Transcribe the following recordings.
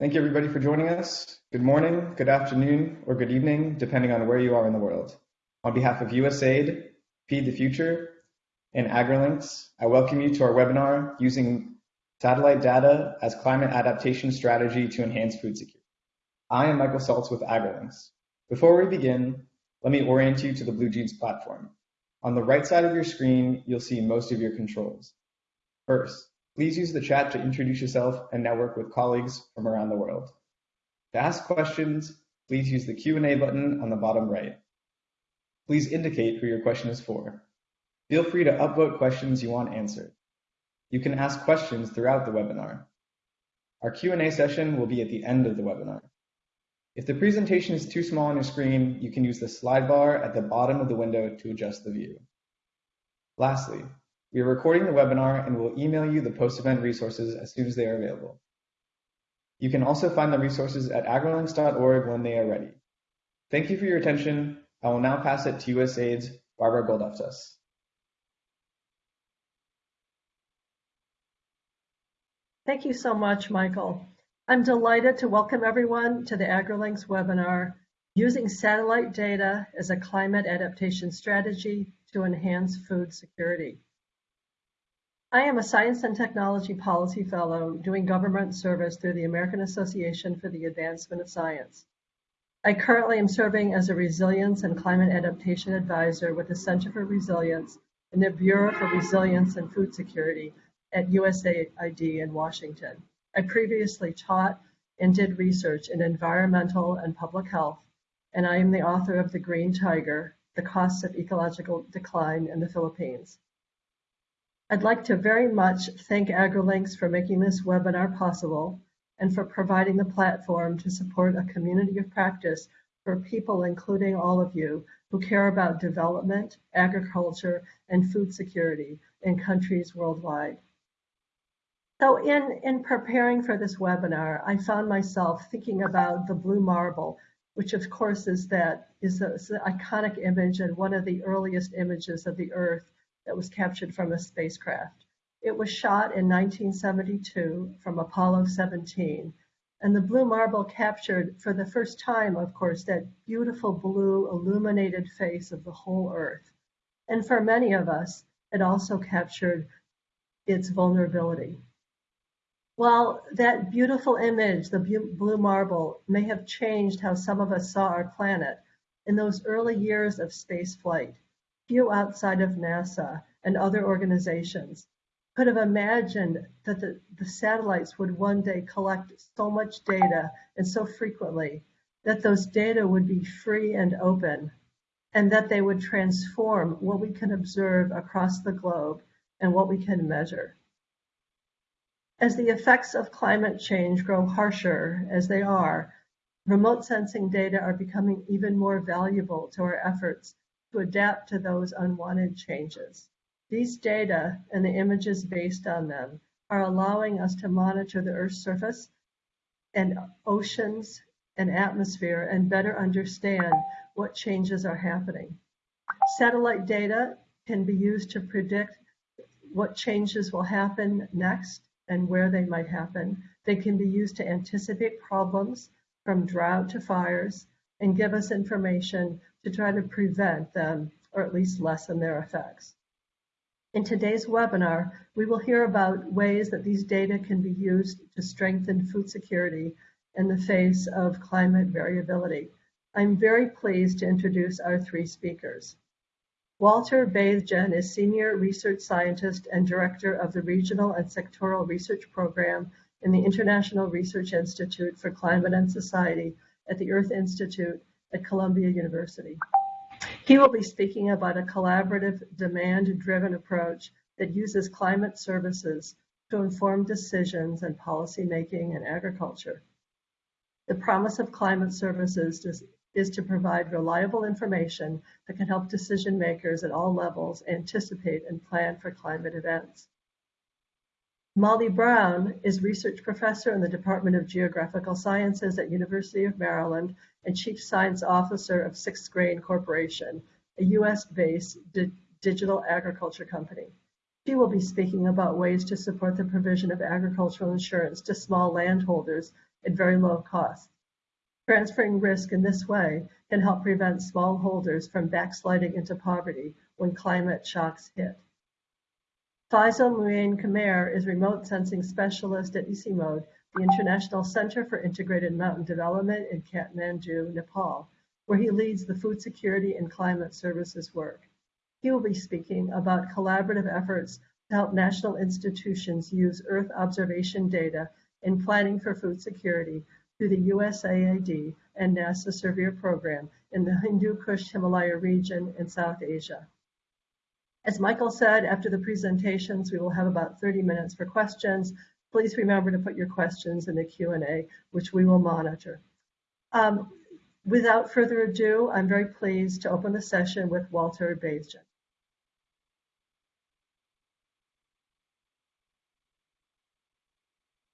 Thank you everybody for joining us. Good morning, good afternoon, or good evening, depending on where you are in the world. On behalf of USAID, Feed the Future, and AgriLinks, I welcome you to our webinar using satellite data as climate adaptation strategy to enhance food security. I am Michael Saltz with AgriLinks. Before we begin, let me orient you to the BlueJeans platform. On the right side of your screen, you'll see most of your controls. First, Please use the chat to introduce yourself and network with colleagues from around the world. To ask questions, please use the Q&A button on the bottom right. Please indicate who your question is for. Feel free to upvote questions you want answered. You can ask questions throughout the webinar. Our Q&A session will be at the end of the webinar. If the presentation is too small on your screen, you can use the slide bar at the bottom of the window to adjust the view. Lastly, we are recording the webinar and will email you the post-event resources as soon as they are available. You can also find the resources at agrilinks.org when they are ready. Thank you for your attention. I will now pass it to USAID's Barbara Goldoftas. Thank you so much, Michael. I'm delighted to welcome everyone to the AgriLinks webinar, Using Satellite Data as a Climate Adaptation Strategy to Enhance Food Security. I am a Science and Technology Policy Fellow doing government service through the American Association for the Advancement of Science. I currently am serving as a Resilience and Climate Adaptation Advisor with the Center for Resilience in the Bureau for Resilience and Food Security at USAID in Washington. I previously taught and did research in environmental and public health, and I am the author of The Green Tiger, The Costs of Ecological Decline in the Philippines. I'd like to very much thank AgriLinks for making this webinar possible and for providing the platform to support a community of practice for people, including all of you, who care about development, agriculture, and food security in countries worldwide. So in, in preparing for this webinar, I found myself thinking about the blue marble, which of course is that is an iconic image and one of the earliest images of the Earth that was captured from a spacecraft. It was shot in 1972 from Apollo 17, and the blue marble captured for the first time, of course, that beautiful blue illuminated face of the whole Earth. And for many of us, it also captured its vulnerability. While that beautiful image, the blue marble, may have changed how some of us saw our planet, in those early years of space flight, few outside of NASA and other organizations could have imagined that the, the satellites would one day collect so much data and so frequently that those data would be free and open and that they would transform what we can observe across the globe and what we can measure. As the effects of climate change grow harsher as they are, remote sensing data are becoming even more valuable to our efforts to adapt to those unwanted changes. These data and the images based on them are allowing us to monitor the Earth's surface and oceans and atmosphere and better understand what changes are happening. Satellite data can be used to predict what changes will happen next and where they might happen. They can be used to anticipate problems from drought to fires and give us information to try to prevent them or at least lessen their effects. In today's webinar, we will hear about ways that these data can be used to strengthen food security in the face of climate variability. I'm very pleased to introduce our three speakers. Walter Baethgen is Senior Research Scientist and Director of the Regional and Sectoral Research Program in the International Research Institute for Climate and Society at the Earth Institute at Columbia University. He will be speaking about a collaborative, demand-driven approach that uses climate services to inform decisions and policymaking in agriculture. The promise of climate services is, is to provide reliable information that can help decision makers at all levels anticipate and plan for climate events. Molly Brown is research professor in the Department of Geographical Sciences at University of Maryland and Chief Science Officer of Sixth Grain Corporation, a US-based di digital agriculture company. She will be speaking about ways to support the provision of agricultural insurance to small landholders at very low cost. Transferring risk in this way can help prevent smallholders from backsliding into poverty when climate shocks hit. Faisal Mueen Qamer is remote sensing specialist at ICIMOD, the International Center for Integrated Mountain Development in Kathmandu, Nepal, where he leads the food security and climate services work. He will be speaking about collaborative efforts to help national institutions use Earth observation data in planning for food security through the USAID and NASA SERVIR program in the Hindu Kush Himalaya region in South Asia. As Michael said, after the presentations, we will have about 30 minutes for questions. Please remember to put your questions in the Q&A, which we will monitor. Um, without further ado, I'm very pleased to open the session with Walter Baethgen.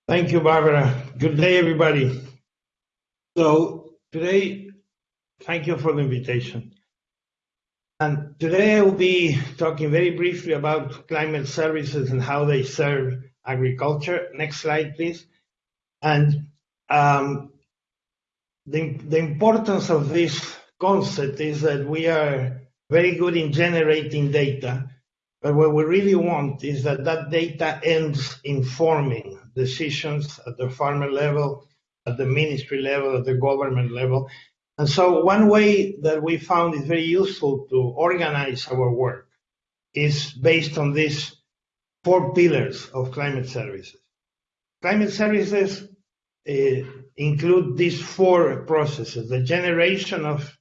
Thank you, Barbara. Good day, everybody. So today, thank you for the invitation. And today I will be talking very briefly about climate services and how they serve agriculture. Next slide, please. And um, the, the importance of this concept is that we are very good in generating data, but what we really want is that that data ends informing decisions at the farmer level, at the ministry level, at the government level, and so one way that we found it very useful to organize our work is based on these four pillars of climate services. Climate services uh, include these four processes, the generation of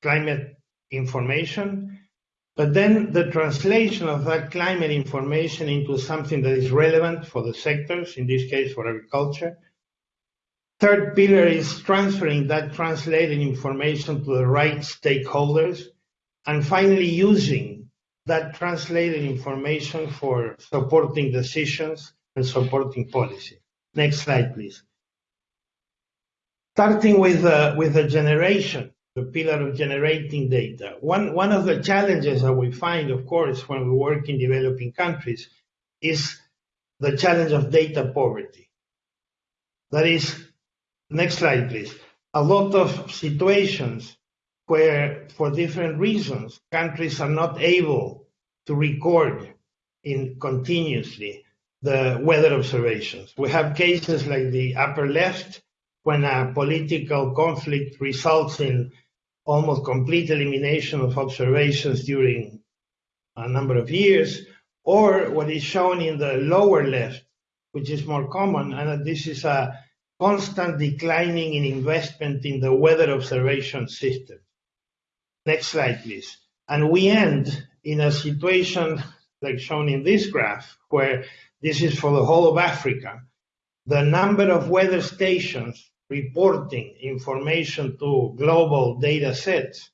climate information, but then the translation of that climate information into something that is relevant for the sectors, in this case for agriculture, Third pillar is transferring that translated information to the right stakeholders. And finally, using that translated information for supporting decisions and supporting policy. Next slide, please. Starting with, with the generation, the pillar of generating data. One, one of the challenges that we find, of course, when we work in developing countries is the challenge of data poverty. That is, Next slide, please. A lot of situations where, for different reasons, countries are not able to record in continuously the weather observations. We have cases like the upper left, when a political conflict results in almost complete elimination of observations during a number of years, or what is shown in the lower left, which is more common, and this is a constant declining in investment in the weather observation system. Next slide, please. And we end in a situation like shown in this graph, where this is for the whole of Africa. The number of weather stations reporting information to global data sets.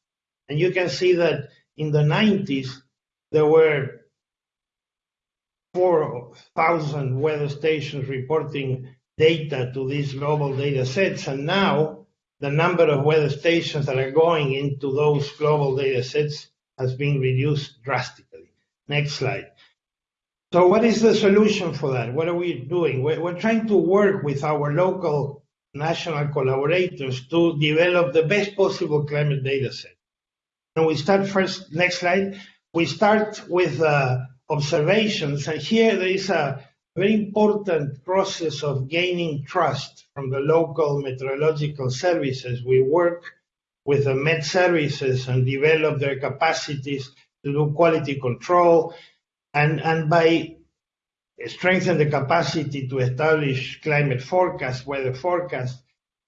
And you can see that in the 90s, there were 4,000 weather stations reporting data to these global data sets. And now the number of weather stations that are going into those global data sets has been reduced drastically. Next slide. So what is the solution for that? What are we doing? We're, we're trying to work with our local national collaborators to develop the best possible climate data set. And we start first, next slide. We start with uh, observations. And here there is a very important process of gaining trust from the local meteorological services. We work with the Met services and develop their capacities to do quality control and, and by strengthen the capacity to establish climate forecast, weather forecast,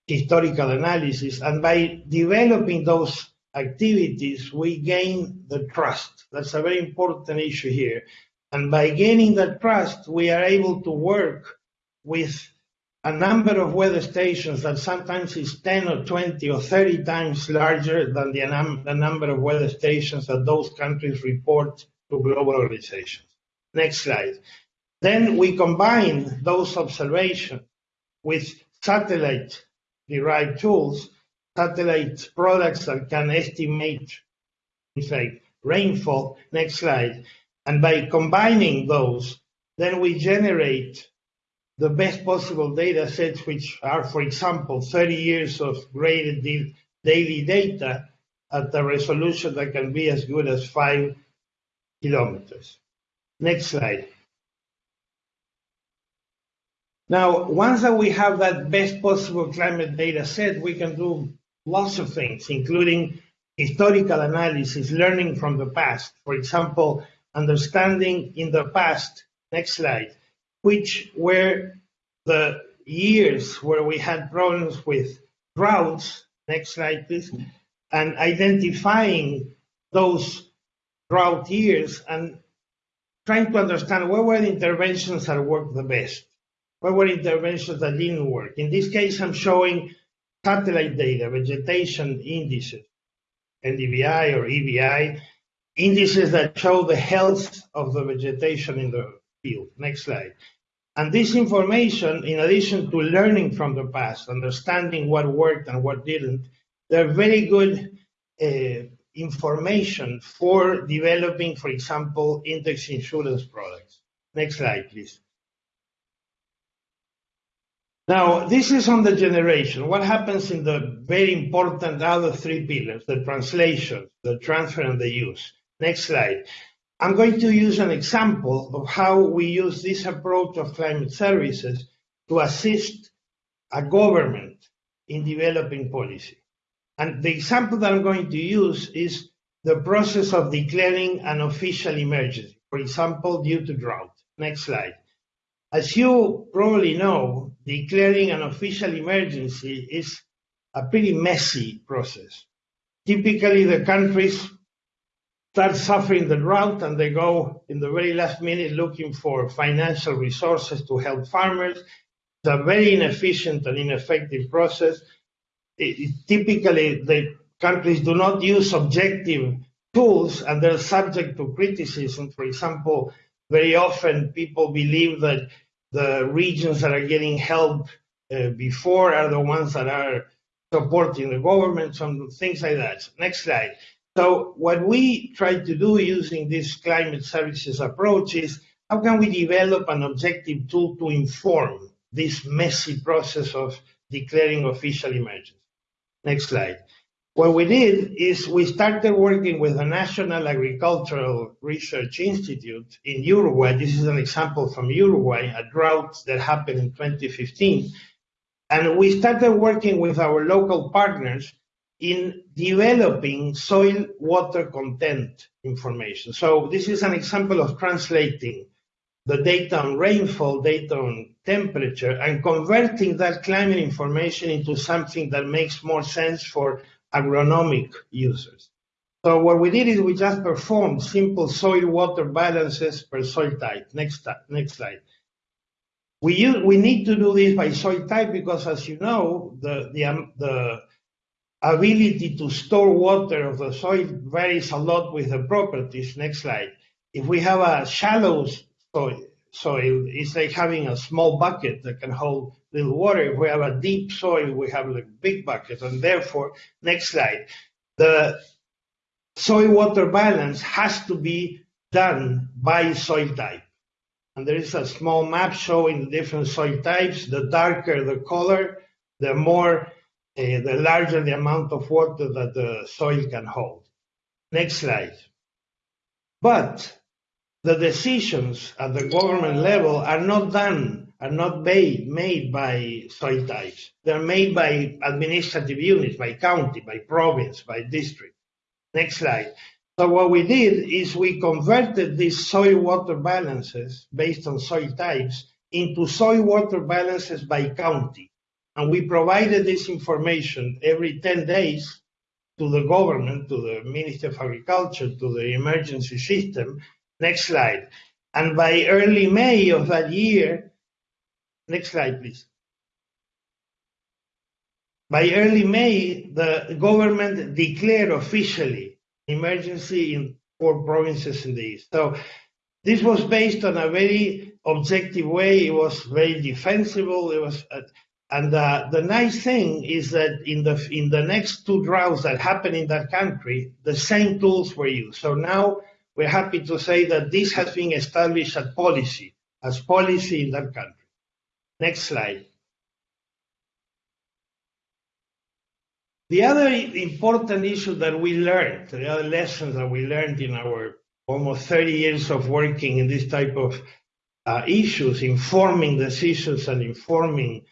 historical analysis, and by developing those activities, we gain the trust. That's a very important issue here. And by gaining that trust, we are able to work with a number of weather stations that sometimes is 10 or 20 or 30 times larger than the, num the number of weather stations that those countries report to global organizations. Next slide. Then we combine those observations with satellite derived tools, satellite products that can estimate things like rainfall. Next slide. And by combining those, then we generate the best possible data sets, which are, for example, 30 years of gridded daily data at a resolution that can be as good as five kilometers. Next slide. Now, once that we have that best possible climate data set, we can do lots of things, including historical analysis, learning from the past. For example, understanding in the past, next slide, which were the years where we had problems with droughts, next slide please, and identifying those drought years and trying to understand what were the interventions that worked the best, what were interventions that didn't work. In this case, I'm showing satellite data, vegetation indices, NDVI or EVI, indices that show the health of the vegetation in the field. Next slide. And this information, in addition to learning from the past, understanding what worked and what didn't, they're very good uh, information for developing, for example, index insurance products. Next slide, please. Now, this is on the generation. What happens in the very important other three pillars, the translation, the transfer, and the use? Next slide. I'm going to use an example of how we use this approach of climate services to assist a government in developing policy. And the example that I'm going to use is the process of declaring an official emergency, for example, due to drought. Next slide. As you probably know, declaring an official emergency is a pretty messy process. Typically, the countries start suffering the drought and they go in the very last minute looking for financial resources to help farmers. It's a very inefficient and ineffective process. It, it, typically, the countries do not use objective tools and they're subject to criticism. For example, very often people believe that the regions that are getting help uh, before are the ones that are supporting the government, some things like that. Next slide. So what we try to do using this climate services approach is how can we develop an objective tool to inform this messy process of declaring official emergency? Next slide. What we did is we started working with the National Agricultural Research Institute in Uruguay. This is an example from Uruguay, a drought that happened in 2015. And we started working with our local partners in developing soil water content information. So this is an example of translating the data on rainfall, data on temperature, and converting that climate information into something that makes more sense for agronomic users. So what we did is we just performed simple soil water balances per soil type. Next, next slide. We, use, we need to do this by soil type because, as you know, the, the, um, the ability to store water of the soil varies a lot with the properties. Next slide. If we have a shallow soil, soil, it's like having a small bucket that can hold little water. If we have a deep soil, we have like big bucket. And therefore, next slide, the soil water balance has to be done by soil type. And there is a small map showing the different soil types. The darker the color, the more the larger the amount of water that the soil can hold. Next slide. But the decisions at the government level are not done, are not made, made by soil types. They're made by administrative units, by county, by province, by district. Next slide. So what we did is we converted these soil water balances based on soil types into soil water balances by county. And we provided this information every 10 days to the government, to the Ministry of Agriculture, to the emergency system. Next slide. And by early May of that year, next slide, please. By early May, the government declared officially emergency in four provinces in the east. So this was based on a very objective way. It was very defensible. It was, uh, and uh, the nice thing is that in the in the next two droughts that happened in that country, the same tools were used. So now we're happy to say that this has been established as policy, as policy in that country. Next slide. The other important issue that we learned, the other lessons that we learned in our almost 30 years of working in this type of uh, issues, informing decisions and informing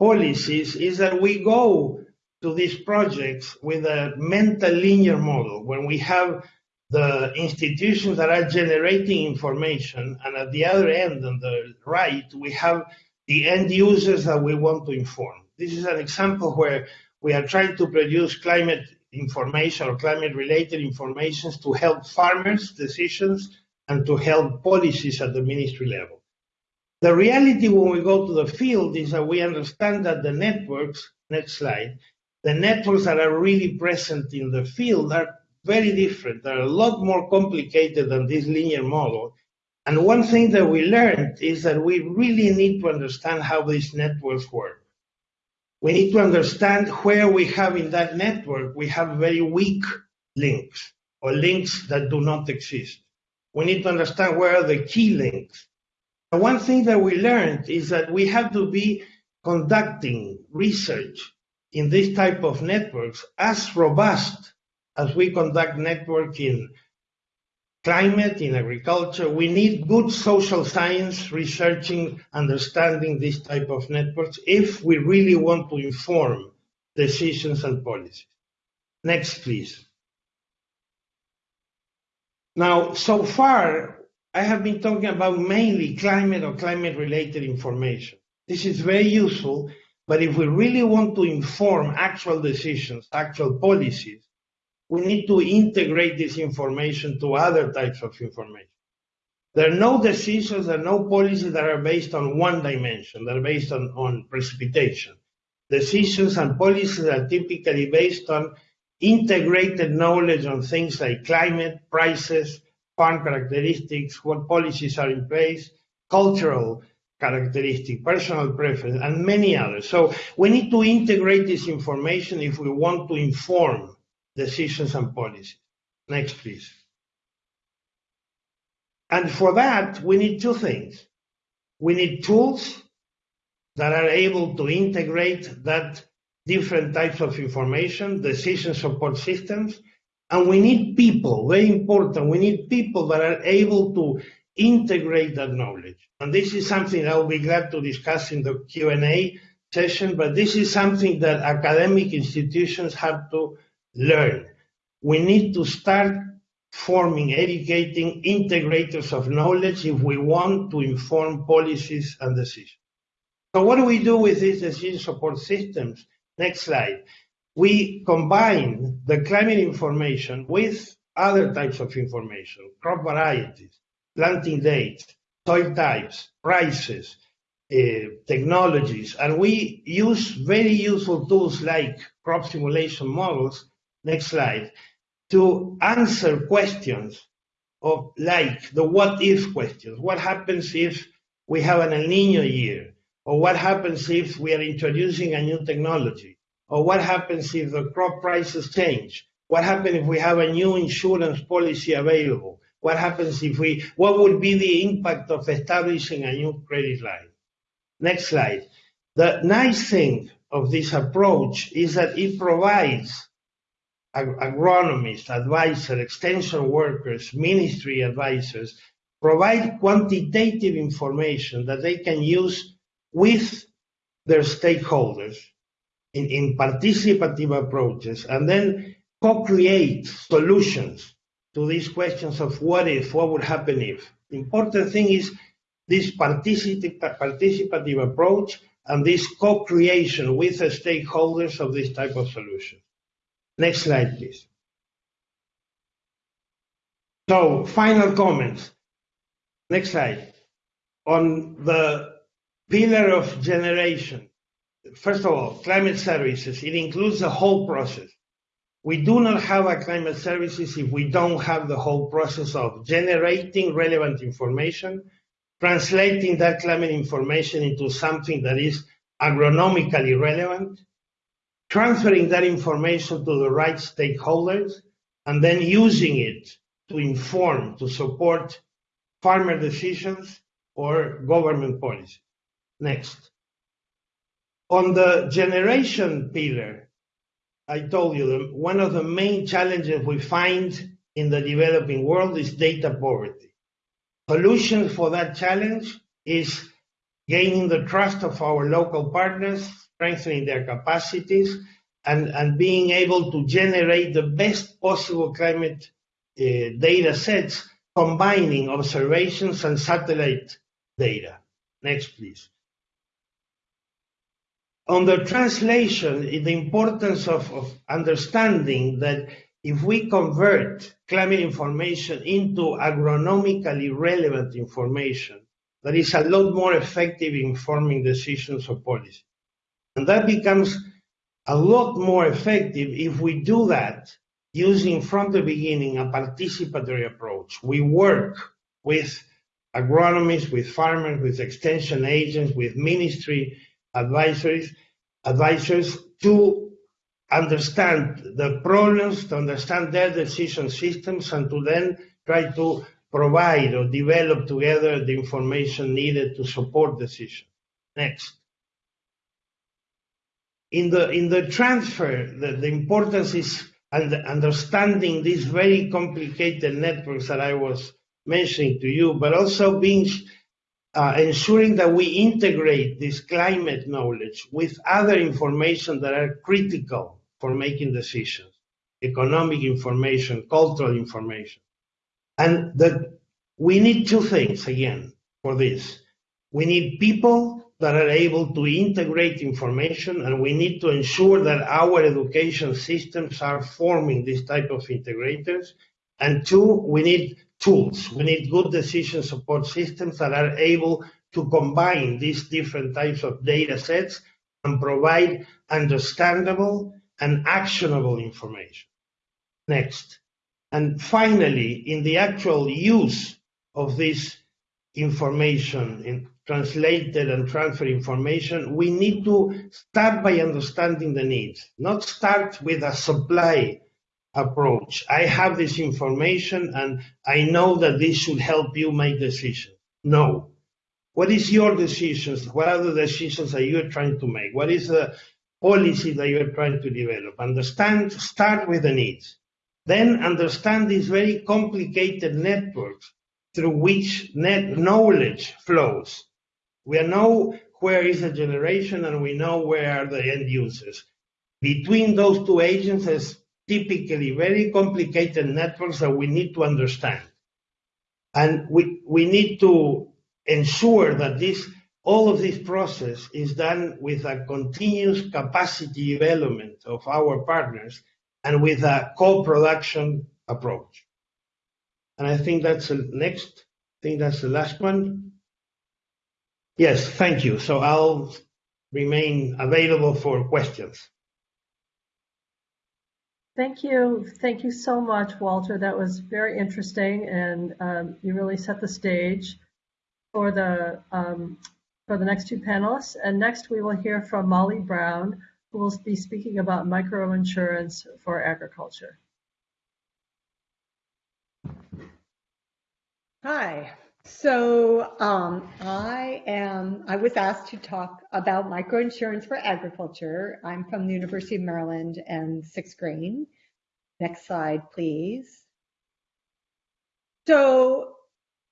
policies, is that we go to these projects with a mental linear model when we have the institutions that are generating information, and at the other end, on the right, we have the end users that we want to inform. This is an example where we are trying to produce climate information or climate related information to help farmers' decisions and to help policies at the ministry level. The reality when we go to the field is that we understand that the networks, next slide, the networks that are really present in the field are very different. They're a lot more complicated than this linear model. And one thing that we learned is that we really need to understand how these networks work. We need to understand where we have in that network, we have very weak links or links that do not exist. We need to understand where are the key links. One thing that we learned is that we have to be conducting research in this type of networks as robust as we conduct network in climate, in agriculture. We need good social science researching, understanding this type of networks if we really want to inform decisions and policies. Next, please. Now, so far, I have been talking about mainly climate or climate related information. This is very useful, but if we really want to inform actual decisions, actual policies, we need to integrate this information to other types of information. There are no decisions, there are no policies that are based on one dimension, that are based on, on precipitation. Decisions and policies are typically based on integrated knowledge on things like climate, prices, farm characteristics, what policies are in place, cultural characteristic, personal preference, and many others. So we need to integrate this information if we want to inform decisions and policies. Next, please. And for that, we need two things. We need tools that are able to integrate that different types of information, decision support systems, and we need people, very important, we need people that are able to integrate that knowledge. And this is something I'll be glad to discuss in the Q&A session, but this is something that academic institutions have to learn. We need to start forming, educating integrators of knowledge if we want to inform policies and decisions. So what do we do with these decision support systems? Next slide. We combine the climate information with other types of information, crop varieties, planting dates, soil types, prices, uh, technologies, and we use very useful tools like crop simulation models next slide, to answer questions of like the what if questions. What happens if we have an El Nino year? Or what happens if we are introducing a new technology? Or what happens if the crop prices change? What happens if we have a new insurance policy available? What happens if we, what would be the impact of establishing a new credit line? Next slide. The nice thing of this approach is that it provides agronomists, advisors, extension workers, ministry advisors provide quantitative information that they can use with their stakeholders in, in participative approaches and then co-create solutions to these questions of what if, what would happen if. The important thing is this participative, participative approach and this co-creation with the stakeholders of this type of solution. Next slide, please. So final comments. Next slide. On the pillar of generation, first of all, climate services, it includes the whole process. We do not have a climate services if we don't have the whole process of generating relevant information, translating that climate information into something that is agronomically relevant, transferring that information to the right stakeholders, and then using it to inform, to support farmer decisions or government policy. Next. On the generation pillar, I told you that one of the main challenges we find in the developing world is data poverty. Solution for that challenge is gaining the trust of our local partners, strengthening their capacities, and, and being able to generate the best possible climate uh, data sets, combining observations and satellite data. Next, please. On the translation, the importance of, of understanding that if we convert climate information into agronomically relevant information, that is a lot more effective in forming decisions or policy. And that becomes a lot more effective if we do that using from the beginning a participatory approach. We work with agronomists, with farmers, with extension agents, with ministry advisors, advisors to understand the problems, to understand their decision systems, and to then try to provide or develop together the information needed to support decision. Next. In the, in the transfer, the, the importance is and understanding these very complicated networks that I was mentioning to you, but also being Uh, ensuring that we integrate this climate knowledge with other information that are critical for making decisions, economic information, cultural information. And that we need two things again for this. We need people that are able to integrate information, and we need to ensure that our education systems are forming this type of integrators. And two, we need tools. We need good decision support systems that are able to combine these different types of data sets and provide understandable and actionable information. Next. And finally, in the actual use of this information, in translated and transfer information, we need to start by understanding the needs, not start with a supply approach. I have this information and I know that this should help you make decisions. No. What is your decisions? What are the decisions that you're trying to make? What is the policy that you're trying to develop? Understand, start with the needs. Then understand these very complicated networks through which net knowledge flows. We know where is the generation and we know where are the end users. Between those two agents is typically very complicated networks that we need to understand. And we, we need to ensure that this all of this process is done with a continuous capacity development of our partners and with a co-production approach. And I think that's the next, I think that's the last one. Yes, thank you. So I'll remain available for questions. Thank you. Thank you so much, Walter. That was very interesting, and um, you really set the stage for the um, for the next two panelists. And next, we will hear from Molly Brown, who will be speaking about microinsurance for agriculture. Hi. So um, I am. I was asked to talk about microinsurance for agriculture. I'm from the University of Maryland and Sixth Grain. Next slide, please. So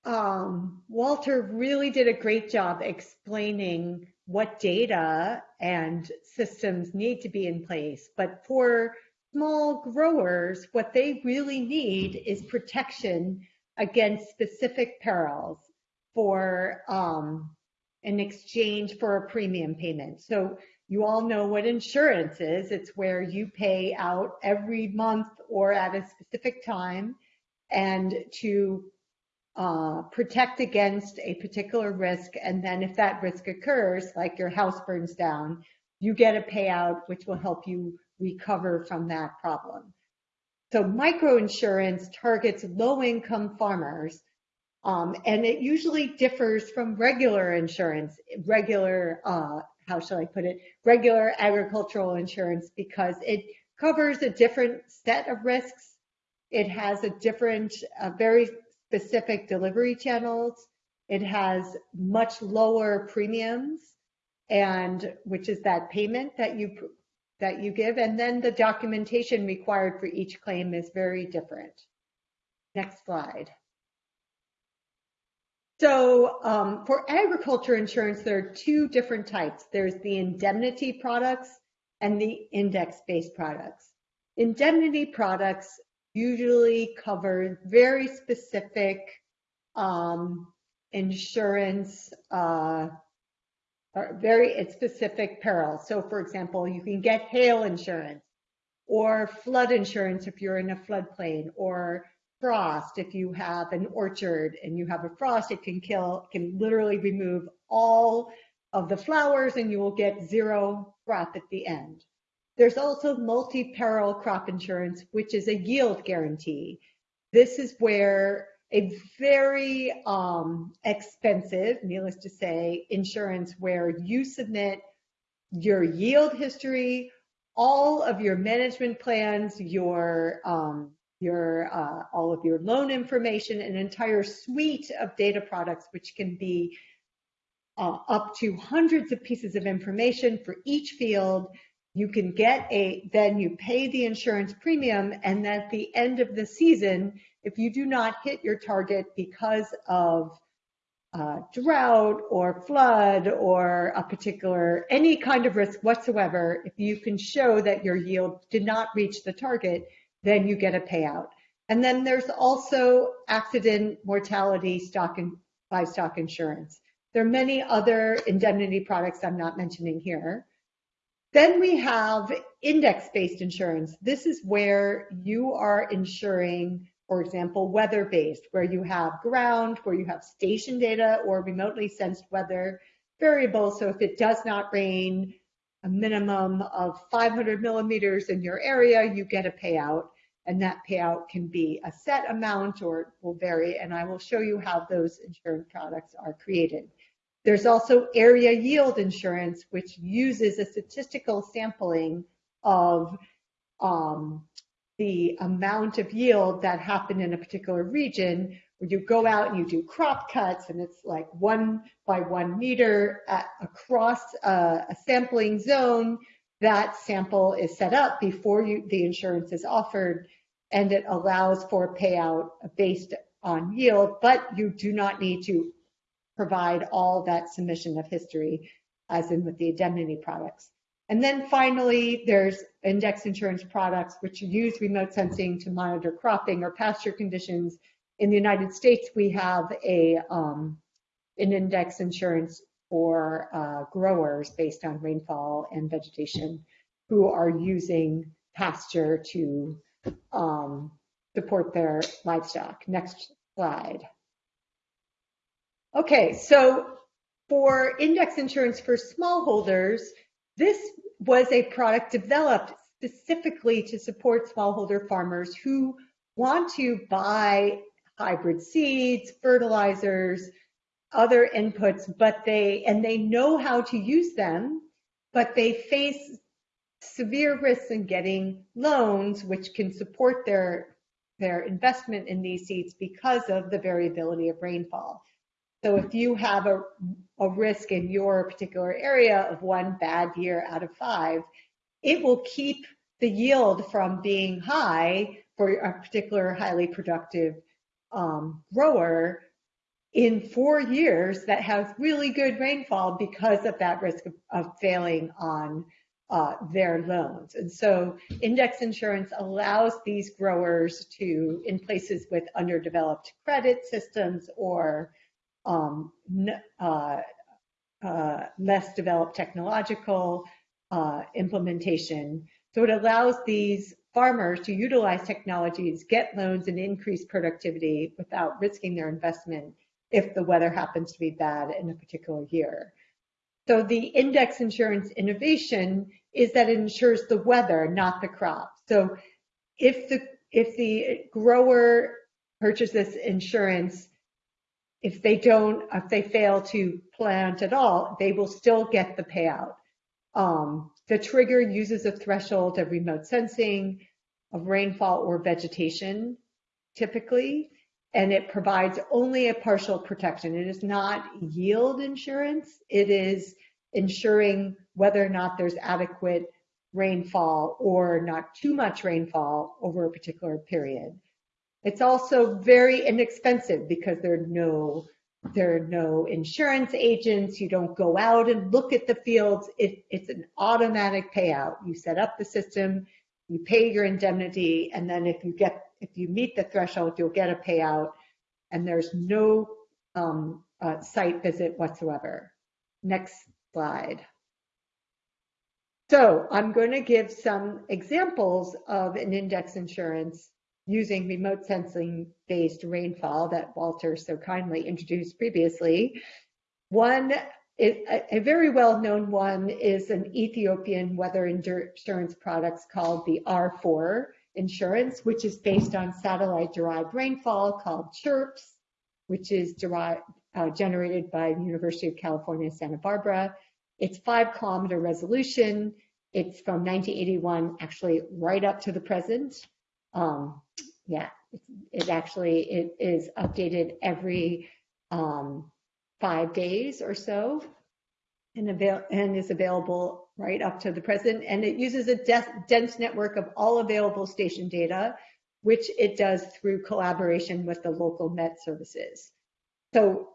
um, Walter really did a great job explaining what data and systems need to be in place. But for small growers, what they really need is protection against specific perils for um, in exchange for a premium payment. So you all know what insurance is. It's where you pay out every month or at a specific time and to uh, protect against a particular risk. And then if that risk occurs, like your house burns down, you get a payout which will help you recover from that problem. So microinsurance targets low-income farmers, um, and it usually differs from regular insurance, regular, uh, how shall I put it, regular agricultural insurance because it covers a different set of risks. It has a different, uh, very specific delivery channels. It has much lower premiums and which is that payment that you that you give, and then the documentation required for each claim is very different. Next slide. So um, for agriculture insurance, there are two different types. There's the indemnity products and the index-based products. Indemnity products usually cover very specific um, insurance, uh, very specific perils. So for example, you can get hail insurance or flood insurance if you're in a floodplain or frost if you have an orchard and you have a frost it can kill can literally remove all of the flowers and you will get zero crop at the end there's also multi-peril crop insurance which is a yield guarantee this is where a very um, expensive needless to say insurance where you submit your yield history all of your management plans your um, your uh, all of your loan information, an entire suite of data products, which can be uh, up to hundreds of pieces of information for each field. You can get a, then you pay the insurance premium, and at the end of the season, if you do not hit your target because of uh, drought or flood or a particular, any kind of risk whatsoever, if you can show that your yield did not reach the target, then you get a payout. And then there's also accident mortality stock and livestock insurance. There are many other indemnity products I'm not mentioning here. Then we have index-based insurance. This is where you are insuring, for example, weather-based, where you have ground, where you have station data or remotely sensed weather variables. So if it does not rain, a minimum of 500 millimeters in your area, you get a payout. And that payout can be a set amount or it will vary. And I will show you how those insurance products are created. There's also area yield insurance, which uses a statistical sampling of um, the amount of yield that happened in a particular region where you go out and you do crop cuts and it's like one by one meter at, across a, a, sampling zone. That sample is set up before you, the insurance is offered and it allows for payout based on yield, but you do not need to provide all that submission of history as in with the indemnity products. And then finally, there's index insurance products which use remote sensing to monitor cropping or pasture conditions in the United States, we have a um, an index insurance for uh, growers based on rainfall and vegetation who are using pasture to um, support their livestock. Next slide. Okay, so for index insurance for smallholders, this was a product developed specifically to support smallholder farmers who want to buy hybrid seeds, fertilizers, other inputs, but they, and they know how to use them, but they face severe risks in getting loans, which can support their, their investment in these seeds because of the variability of rainfall. So if you have a, a risk in your particular area of one bad year out of five, it will keep the yield from being high for a particular highly productive um, grower in four years that has really good rainfall because of that risk of, of failing on uh, their loans. And so index insurance allows these growers to, in places with underdeveloped credit systems or um, uh, uh, less developed technological uh, implementation. So it allows these farmers to utilize technologies, get loans, and increase productivity without risking their investment if the weather happens to be bad in a particular year. So the index insurance innovation is that it insures the weather, not the crop. So if the if the grower purchases insurance, if they don't, if they fail to plant at all, they will still get the payout. Um, the trigger uses a threshold of remote sensing, of rainfall or vegetation, typically, and it provides only a partial protection. It is not yield insurance. It is ensuring whether or not there's adequate rainfall or not too much rainfall over a particular period. It's also very inexpensive because there are no there are no insurance agents. You don't go out and look at the fields. It, it's an automatic payout. You set up the system, you pay your indemnity, and then if you get if you meet the threshold, you'll get a payout. And there's no um, uh, site visit whatsoever. Next slide. So I'm going to give some examples of an index insurance using remote sensing based rainfall that Walter so kindly introduced previously. One, a very well known one is an Ethiopian weather insurance products called the R4 insurance, which is based on satellite derived rainfall called CHIRPS, which is derived, uh, generated by the University of California, Santa Barbara. It's five kilometer resolution. It's from 1981, actually right up to the present. Um, yeah, it, actually it is updated every um, five days or so, and, avail- and is available right up to the present. And it uses a dense network of all available station data, which it does through collaboration with the local Met services. So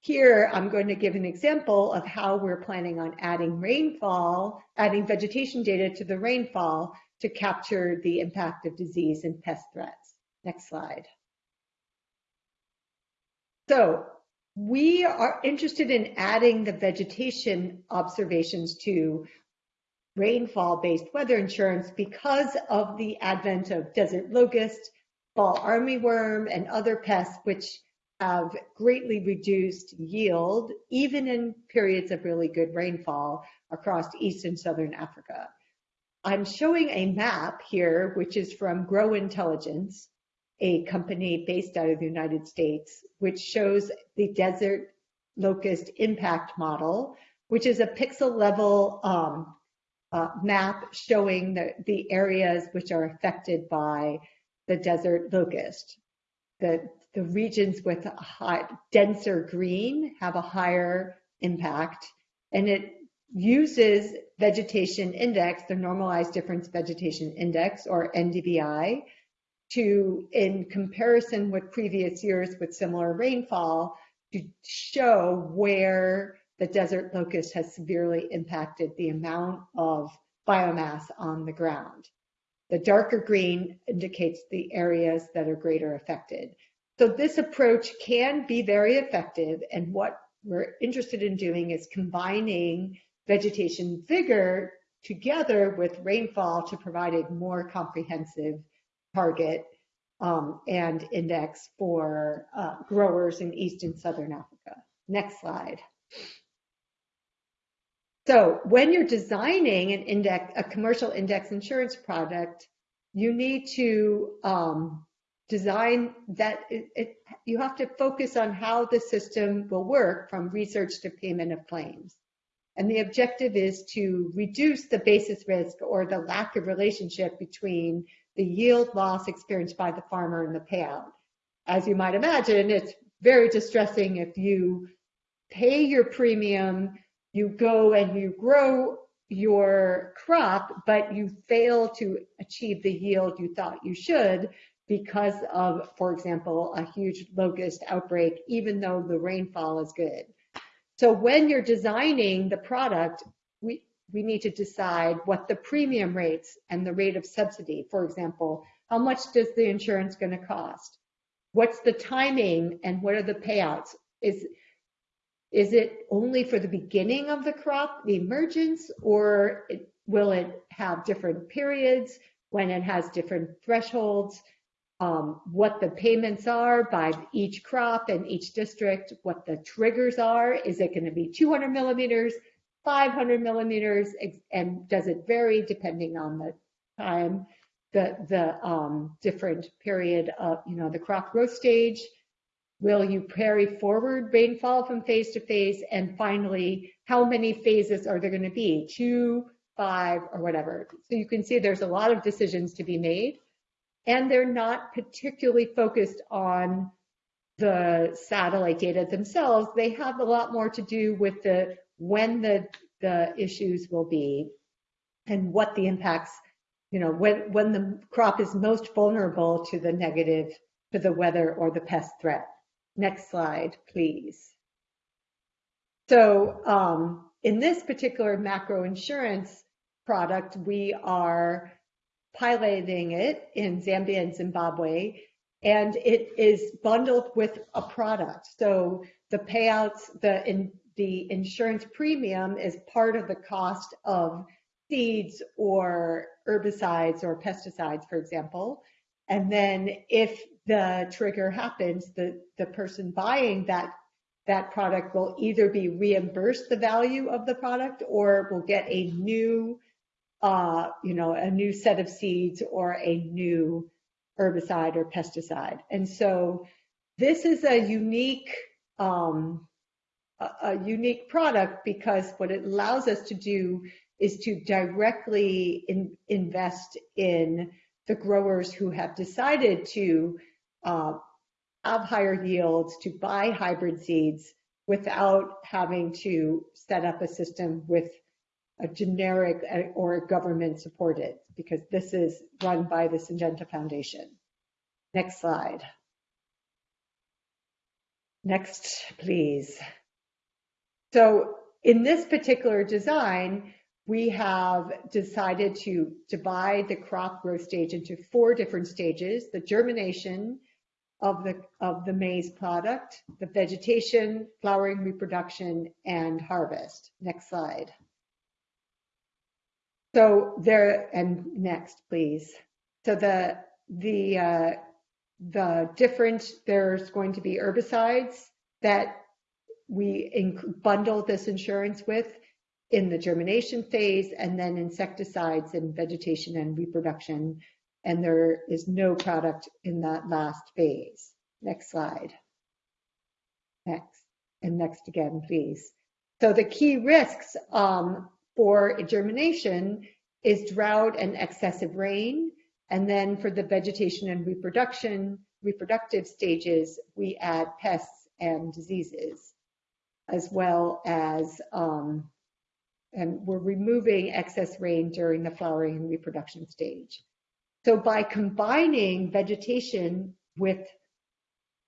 here, I'm going to give an example of how we're planning on adding rainfall, adding vegetation data to the rainfall to capture the impact of disease and pest threats. Next slide. So we are interested in adding the vegetation observations to rainfall-based weather insurance because of the advent of desert locust, fall armyworm, and other pests which have greatly reduced yield, even in periods of really good rainfall across East and Southern Africa. I'm showing a map here, which is from Gro Intelligence, a company based out of the United States, which shows the desert locust impact model, which is a pixel level um, uh, map showing the, the areas which are affected by the desert locust. The, the regions with a denser green have a higher impact, and it uses vegetation index, the normalized difference vegetation index, or NDVI, to, in comparison with previous years with similar rainfall, to show where the desert locust has severely impacted the amount of biomass on the ground. The darker green indicates the areas that are greater affected. So this approach can be very effective and what we're interested in doing is combining vegetation vigor together with rainfall to provide a more comprehensive target um, and index for uh, growers in East and Southern Africa. Next slide. So when you're designing an index, a commercial index insurance product, you need to um, design that it, it, you have to focus on how the system will work from research to payment of claims. And the objective is to reduce the basis risk or the lack of relationship between the yield loss experienced by the farmer and the payout. As you might imagine, it's very distressing if you pay your premium, you go and you grow your crop, but you fail to achieve the yield you thought you should because of, for example, a huge locust outbreak, even though the rainfall is good. So when you're designing the product, we, we need to decide what the premium rates and the rate of subsidy, for example, how much does the insurance going to cost? What's the timing and what are the payouts? Is, is it only for the beginning of the crop, the emergence, or it, will it have different periods when it has different thresholds? Um, what the payments are by each crop and each district, what the triggers are. Is it going to be 200 millimeters, 500 millimeters, and does it vary depending on the time, the, the um, different period of, you know, the crop growth stage? Will you carry forward rainfall from phase to phase? And finally, how many phases are there going to be? Two, five, or whatever. So you can see there's a lot of decisions to be made, and they're not particularly focused on the satellite data themselves. They have a lot more to do with the when the, the issues will be, and what the impacts, you know, when, when the crop is most vulnerable to the negative, to the weather or the pest threat. Next slide, please. So um, in this particular macro insurance product, we are piloting it in Zambia and Zimbabwe, and it is bundled with a product. So the payouts, the in, the insurance premium is part of the cost of seeds or herbicides or pesticides, for example. And then if the trigger happens, the, the person buying that that product will either be reimbursed the value of the product or will get a new, uh, you know, a new set of seeds or a new herbicide or pesticide. And so this is a unique, um, a, a unique product because what it allows us to do is to directly in, invest in the growers who have decided to uh, have higher yields, to buy hybrid seeds without having to set up a system with a generic uh, or government supported, because this is run by the Syngenta Foundation. Next slide. Next, please. So in this particular design, we have decided to divide the crop growth stage into four different stages, the germination, of the, of the maize product, the vegetation, flowering, reproduction, and harvest. Next slide. So there, and next, please. So the, the, uh, the different, there's going to be herbicides that we bundle this insurance with in the germination phase and then insecticides in vegetation and reproduction and there is no product in that last phase. Next slide. Next, and next again, please. So the key risks um, for germination is drought and excessive rain. And then for the vegetation and reproduction, reproductive stages, we add pests and diseases, as well as, um, and we're removing excess rain during the flowering and reproduction stage. So by combining vegetation with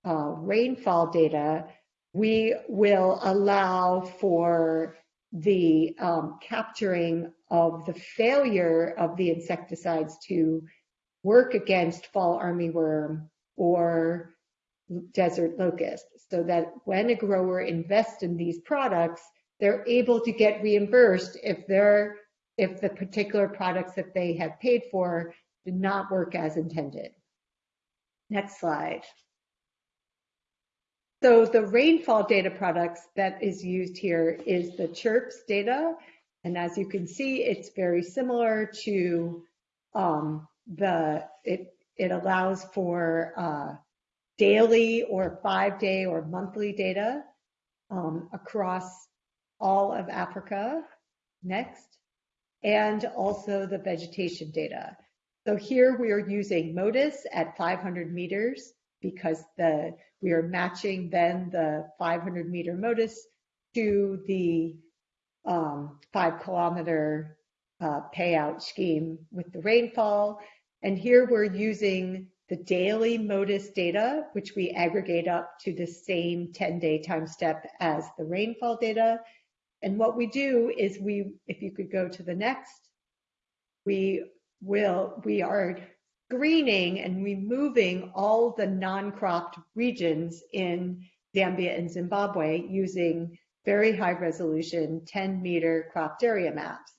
uh, rainfall data, we will allow for the um, capturing of the failure of the insecticides to work against fall armyworm or desert locust so that when a grower invests in these products, they're able to get reimbursed if they're if the particular products that they have paid for did not work as intended. Next slide. So the rainfall data products that is used here is the CHIRPS data. And as you can see, it's very similar to um, the, it, it allows for uh, daily or five day or monthly data um, across all of Africa. Next. And also the vegetation data. So here we are using MODIS at 500 meters because the we are matching then the 500 meter MODIS to the um, five kilometer uh, payout scheme with the rainfall. And here we're using the daily MODIS data, which we aggregate up to the same 10 day time step as the rainfall data. And what we do is we, if you could go to the next, we will we are screening and removing all the non-cropped regions in Zambia and Zimbabwe using very high resolution 10 meter cropped area maps.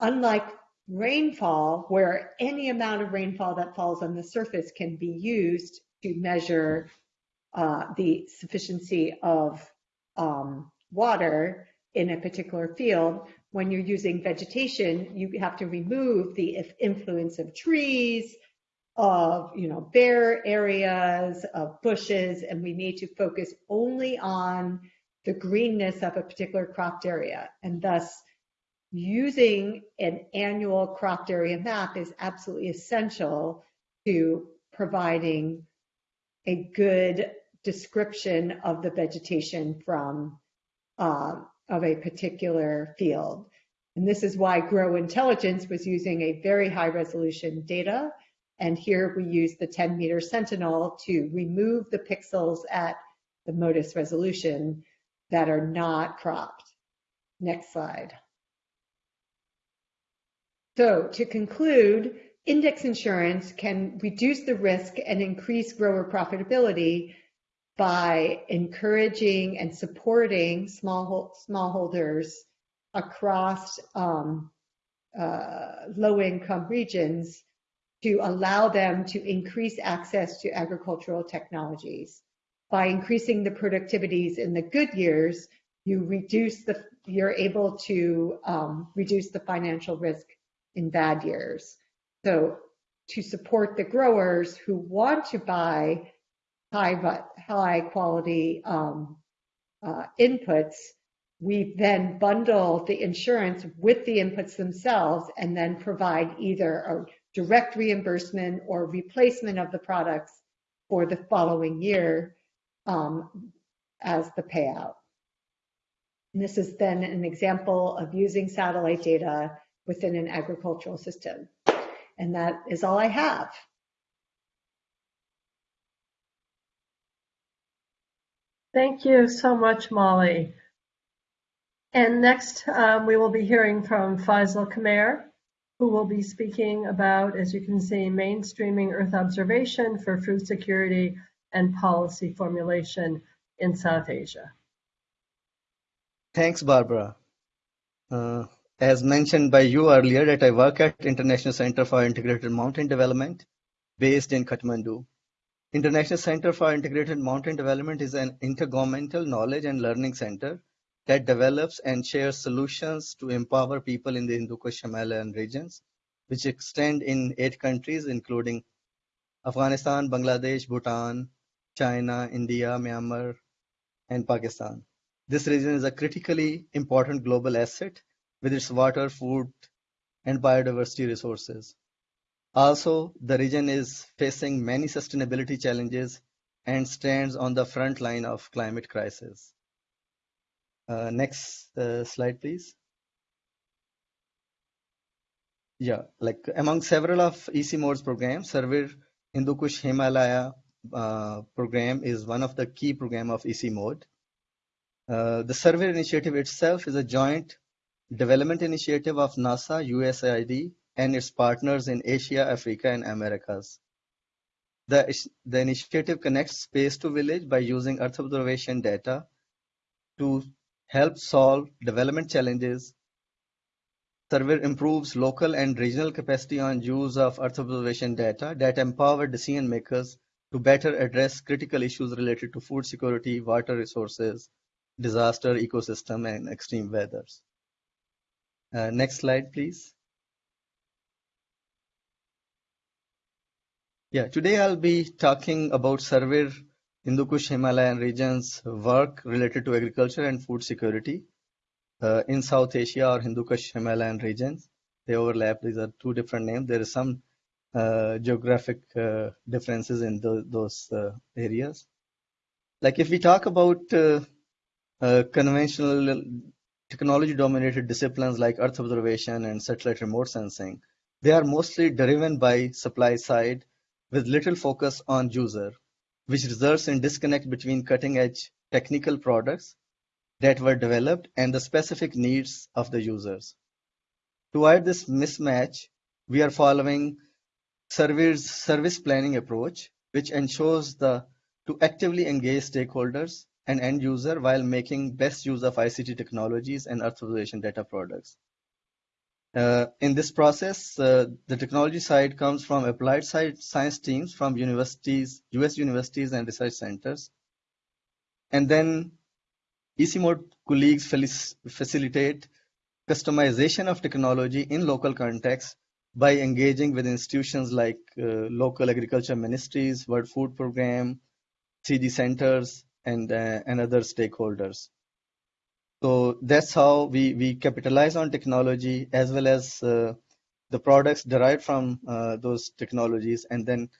Unlike rainfall, where any amount of rainfall that falls on the surface can be used to measure uh, the sufficiency of um, water in a particular field, when you're using vegetation, you have to remove the influence of trees, of you know bare areas, of bushes, and we need to focus only on the greenness of a particular cropped area. And thus, using an annual cropped area map is absolutely essential to providing a good description of the vegetation from uh, of a particular field. And this is why Gro Intelligence was using a very high resolution data. And here we use the 10 meter sentinel to remove the pixels at the MODIS resolution that are not cropped. Next slide. So to conclude, index insurance can reduce the risk and increase grower profitability by encouraging and supporting small smallholders across um, uh, low-income regions to allow them to increase access to agricultural technologies. By increasing the productivities in the good years, you reduce the you're able to um, reduce the financial risk in bad years. So to support the growers who want to buy high, high quality um, uh, inputs, we then bundle the insurance with the inputs themselves and then provide either a direct reimbursement or replacement of the products for the following year um, as the payout. And this is then an example of using satellite data within an agricultural system. And that is all I have. Thank you so much, Molly. And next, um, we will be hearing from Faisal Qamer, who will be speaking about, as you can see, mainstreaming Earth observation for food security and policy formulation in South Asia. Thanks, Barbara. Uh, as mentioned by you earlier, that I work at International Center for Integrated Mountain Development, based in Kathmandu. International Center for Integrated Mountain Development is an intergovernmental knowledge and learning center that develops and shares solutions to empower people in the Hindu Kush Himalayan regions, which extend in eight countries, including Afghanistan, Bangladesh, Bhutan, China, India, Myanmar, and Pakistan. This region is a critically important global asset with its water, food, and biodiversity resources. Also, the region is facing many sustainability challenges and stands on the front line of climate crisis. Uh, next uh, slide, please. Yeah, like among several of ICIMOD's programs, SERVIR Hindu Kush Himalaya uh, program is one of the key program of EC Mode. Uh, the SERVIR initiative itself is a joint development initiative of NASA, USAID, and its partners in Asia, Africa, and Americas. The, the initiative connects space to village by using Earth observation data to help solve development challenges. SERVIR improves local and regional capacity on use of Earth observation data that empower decision makers to better address critical issues related to food security, water resources, disaster, ecosystem, and extreme weathers. Uh, next slide, please. Yeah, today I'll be talking about SERVIR Hindu Kush Himalayan region's work related to agriculture and food security uh, in South Asia or Hindu Kush Himalayan regions. They overlap. These are two different names. There is some uh, geographic uh, differences in the, those uh, areas. Like if we talk about uh, uh, conventional technology-dominated disciplines like Earth observation and satellite remote sensing, they are mostly driven by supply side with little focus on user, which results in disconnect between cutting-edge technical products that were developed and the specific needs of the users. To avoid this mismatch, we are following service, service planning approach, which ensures the to actively engage stakeholders and end user while making best use of ICT technologies and Earth observation data products. Uh, in this process, uh, the technology side comes from applied side science teams from universities, US universities and research centers. And then ICIMOD colleagues facilitate customization of technology in local context by engaging with institutions like uh, local agriculture ministries, World Food Program, CD centers, and, uh, and other stakeholders. So that's how we, we capitalize on technology as well as uh, the products derived from uh, those technologies and then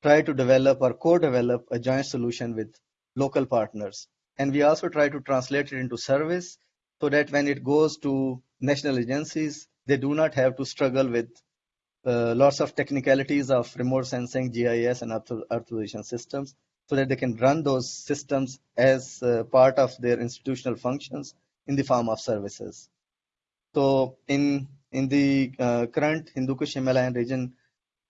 try to develop or co-develop a joint solution with local partners. And we also try to translate it into service so that when it goes to national agencies, they do not have to struggle with uh, lots of technicalities of remote sensing, GIS, and Earth, observation systems, so that they can run those systems as uh, part of their institutional functions in the form of services. So in in the uh, current Hindu Kush Himalayan region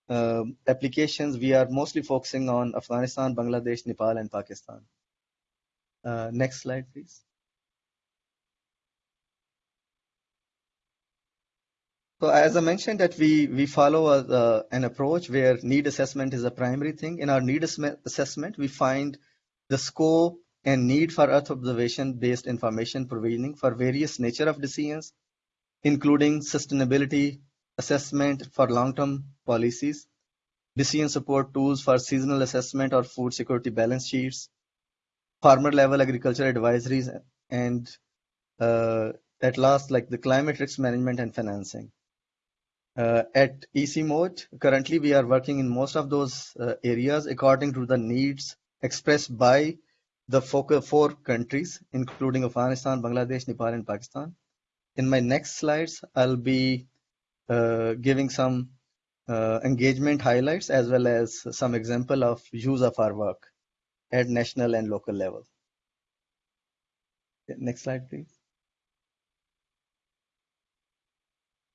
uh, applications, we are mostly focusing on Afghanistan, Bangladesh, Nepal, and Pakistan. Uh, next slide, please. So as I mentioned that we, we follow a, uh, an approach where need assessment is a primary thing. In our need assessment, we find the scope and need for Earth observation based information provisioning for various nature of decisions, including sustainability assessment for long-term policies, decision support tools for seasonal assessment or food security balance sheets, farmer level agriculture advisories, and uh, at last, like the climate risk management and financing. Uh, at ICIMOD, currently we are working in most of those uh, areas according to the needs expressed by the four countries, including Afghanistan, Bangladesh, Nepal, and Pakistan. In my next slides, I'll be uh, giving some uh, engagement highlights as well as some example of use of our work at national and local level. Next slide, please.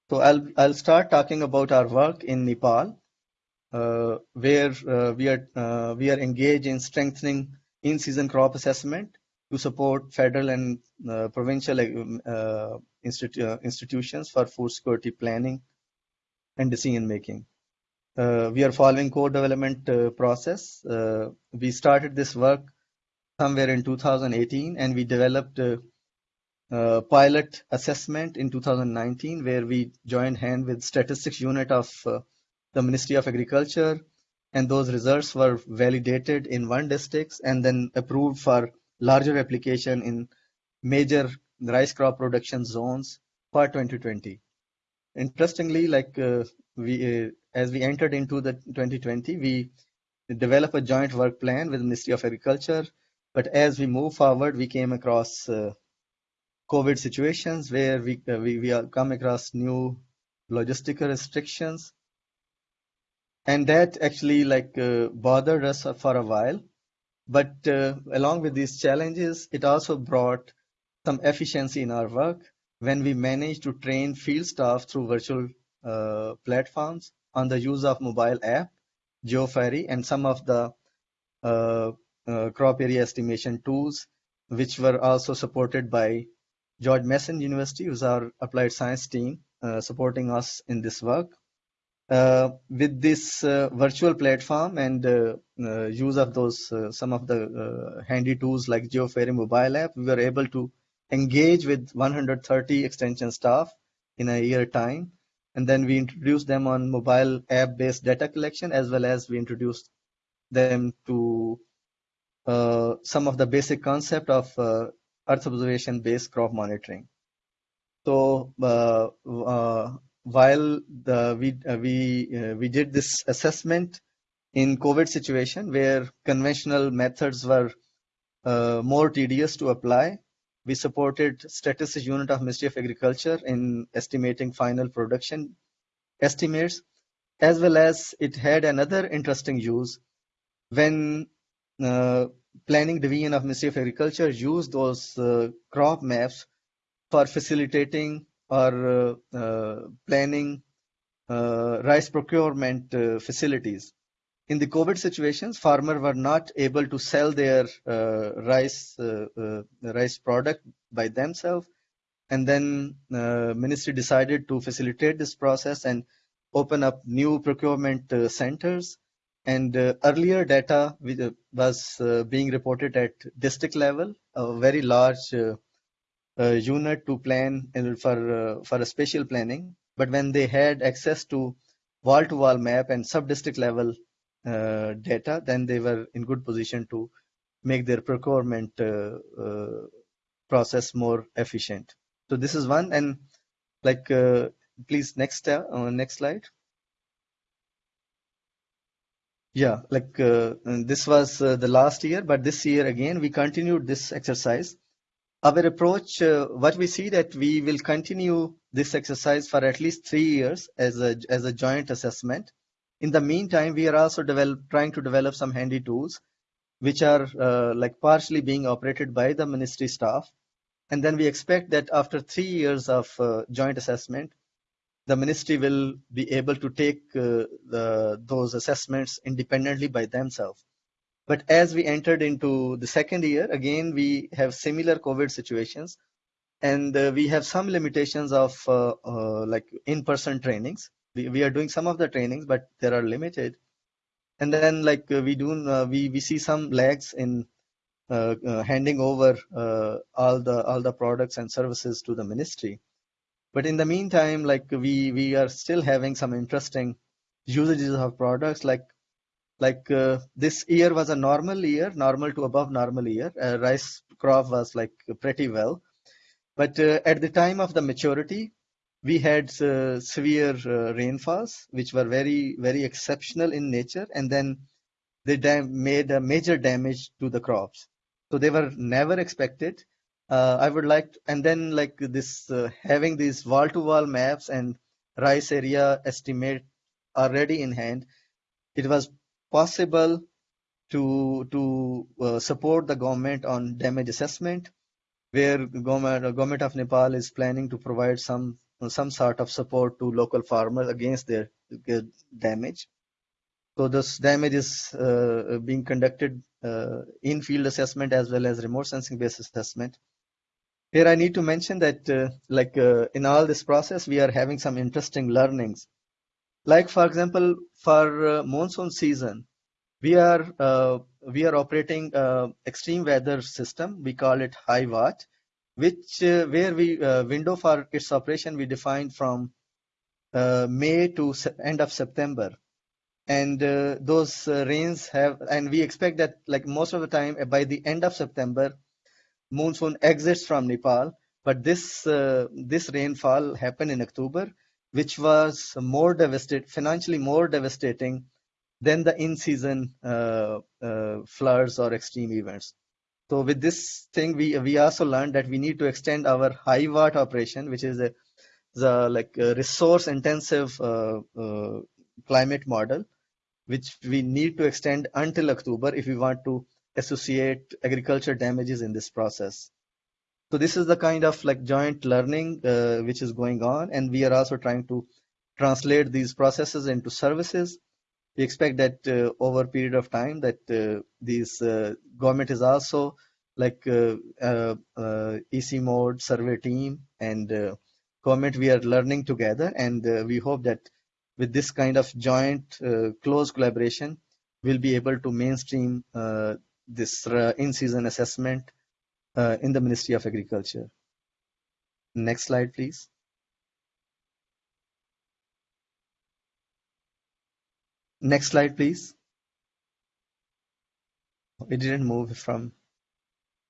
So I'll, I'll start talking about our work in Nepal, uh, where uh, we, are, uh, we are engaged in strengthening in-season crop assessment to support federal and uh, provincial uh, institu uh, institutions for food security planning and decision making. we are following co-development process. we started this work somewhere in 2018 and we developed uh, pilot assessment in 2019 where we joined hand with statistics unit of uh, the Ministry of Agriculture and those results were validated in one district and then approved for larger application in major rice crop production zones for 2020. Interestingly, like uh, we, uh, as we entered into the 2020, we developed a joint work plan with the Ministry of Agriculture. But as we move forward, we came across uh, COVID situations where we, uh, we, we come across new logistical restrictions. And that actually like uh, bothered us for a while. But uh, along with these challenges, it also brought some efficiency in our work when we managed to train field staff through virtual uh, platforms on the use of mobile app, GeoFairy, and some of the uh, uh, crop area estimation tools, which were also supported by George Mason University, who's our applied science team, uh, supporting us in this work. Uh, with this uh, virtual platform and uh, uh, use of those uh, some of the handy tools like GeoFairy mobile app, we were able to engage with 130 extension staff in a year time. And then we introduced them on mobile app-based data collection, as well as we introduced them to some of the basic concept of Earth observation based crop monitoring. So uh, uh, while the, we uh, we uh, we did this assessment in COVID situation where conventional methods were uh, more tedious to apply, we supported statistics unit of Ministry of Agriculture in estimating final production estimates, as well as it had another interesting use when uh, planning division of Ministry of Agriculture used those uh, crop maps for facilitating or uh, uh, planning rice procurement facilities. In the COVID situations, farmers were not able to sell their rice rice product by themselves, and then ministry decided to facilitate this process and open up new procurement uh, centers and uh, earlier data uh, was uh, being reported at district level, a very large uh, uh, unit to plan for uh, for a spatial planning. But when they had access to wall-to-wall map and sub-district level data, then they were in good position to make their procurement process more efficient. So this is one, and like please next next slide. Yeah, like uh, this was uh, the last year, but this year again we continued this exercise our approach, uh, what we see that we will continue this exercise for at least three years as a, as a joint assessment. In the meantime, we are also develop, trying to develop some handy tools, which are uh, like partially being operated by the ministry staff. And then we expect that after three years of uh, joint assessment, the ministry will be able to take uh, the, those assessments independently by themselves. But as we entered into the second year, again, we have similar COVID situations and uh, we have some limitations of uh, uh, like in-person trainings. We, we are doing some of the trainings, but they are limited. And then like uh, we do, uh, we, we see some lags in uh, handing over all the all the products and services to the ministry. But in the meantime, like we we are still having some interesting usages of products like like uh, this year was a normal year, normal to above normal year. Uh, rice crop was like pretty well, but uh, at the time of the maturity, we had uh, severe uh, rainfalls, which were very very exceptional in nature, and then they made a major damage to the crops. So they were never expected. Uh, I would like, to, and then like this, having these wall-to-wall maps and rice area estimate already in hand, it was possible to to uh, support the government on damage assessment, where government government of Nepal is planning to provide some some sort of support to local farmers against their, damage. So this damage is uh, being conducted uh, in field assessment as well as remote sensing based assessment. Here I need to mention that uh, like uh, in all this process, we are having some interesting learnings like for example, for uh, monsoon season, we are uh, we are operating uh, extreme weather system. We call it HIWAT, which uh, where we uh, window for its operation we defined from May to end of September, and those rains have and we expect that like most of the time by the end of September, monsoon exits from Nepal. But this this rainfall happened in October which was more devastating, financially more devastating than the in-season uh, uh, floods or extreme events. So with this thing, we we also learned that we need to extend our HIWAT operation, which is a the like resource intensive uh, uh, climate model, which we need to extend until October if we want to associate agriculture damages in this process. So this is the kind of like joint learning uh, which is going on, and we are also trying to translate these processes into services. We expect that uh, over a period of time that uh, these uh, government is also like uh, uh, EC mode SERVIR team and government we are learning together, and we hope that with this kind of joint close collaboration, we'll be able to mainstream this in-season assessment uh, in the Ministry of Agriculture. Next slide, please. Next slide, please. It didn't move from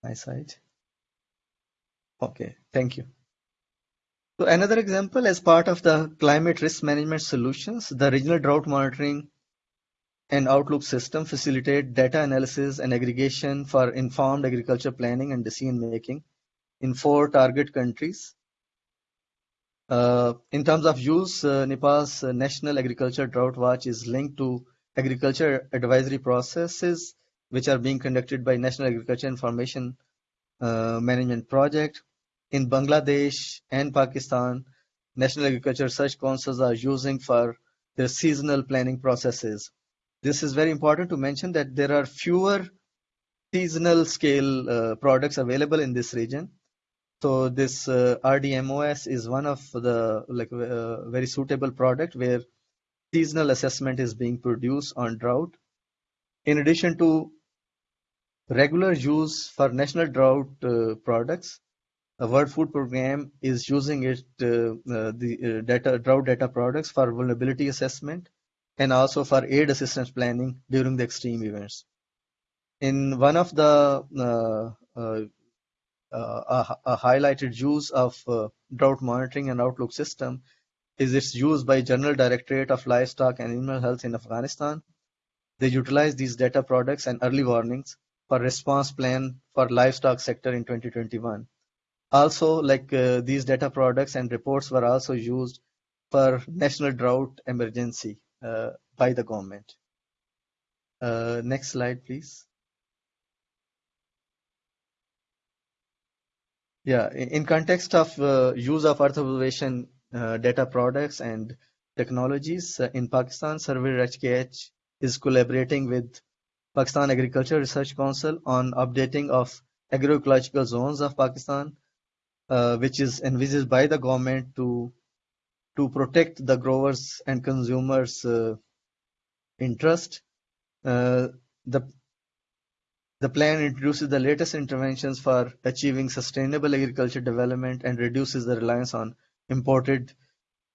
my side. Okay, thank you. So another example as part of the climate risk management solutions, the regional drought monitoring and Outlook system facilitate data analysis and aggregation for informed agriculture planning and decision making in four target countries. Uh, in terms of use, uh, Nepal's uh, National Agriculture Drought Watch is linked to agriculture advisory processes which are being conducted by National Agriculture Information uh, Management Project. In Bangladesh and Pakistan, National Agriculture Research Councils are using for their seasonal planning processes this is very important to mention that there are fewer seasonal scale uh, products available in this region. So this uh, RDMOS is one of the like uh, very suitable product where seasonal assessment is being produced on drought. In addition to regular use for national drought uh, products, a World Food Program is using it uh, uh, the data drought data products for vulnerability assessment and also for aid assistance planning during the extreme events. In one of the uh, uh, uh, highlighted use of drought monitoring and outlook system is its use by General Directorate of Livestock and Animal Health in Afghanistan. They utilize these data products and early warnings for response plan for livestock sector in 2021. also like uh, these data products and reports were also used for national drought emergency by the government. Uh, next slide, please. Yeah, in context of uh, use of Earth observation uh, data products and technologies uh, in Pakistan, SERVIR HKH is collaborating with Pakistan Agriculture Research Council on updating of agroecological zones of Pakistan, uh, which is envisaged by the government to to protect the growers and consumers' uh, interest. Uh, the the plan introduces the latest interventions for achieving sustainable agriculture development and reduces the reliance on imported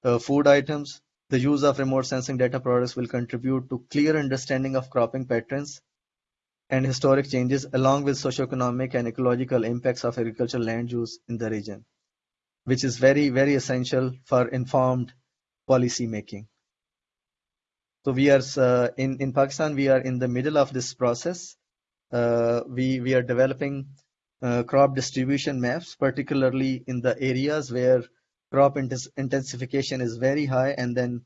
uh, food items. The use of remote sensing data products will contribute to clear understanding of cropping patterns and historic changes along with socioeconomic and ecological impacts of agricultural land use in the region, which is very, very essential for informed policy making. So we are uh, in, in Pakistan, we are in the middle of this process. Uh, we, we are developing uh, crop distribution maps, particularly in the areas where crop intensification is very high and then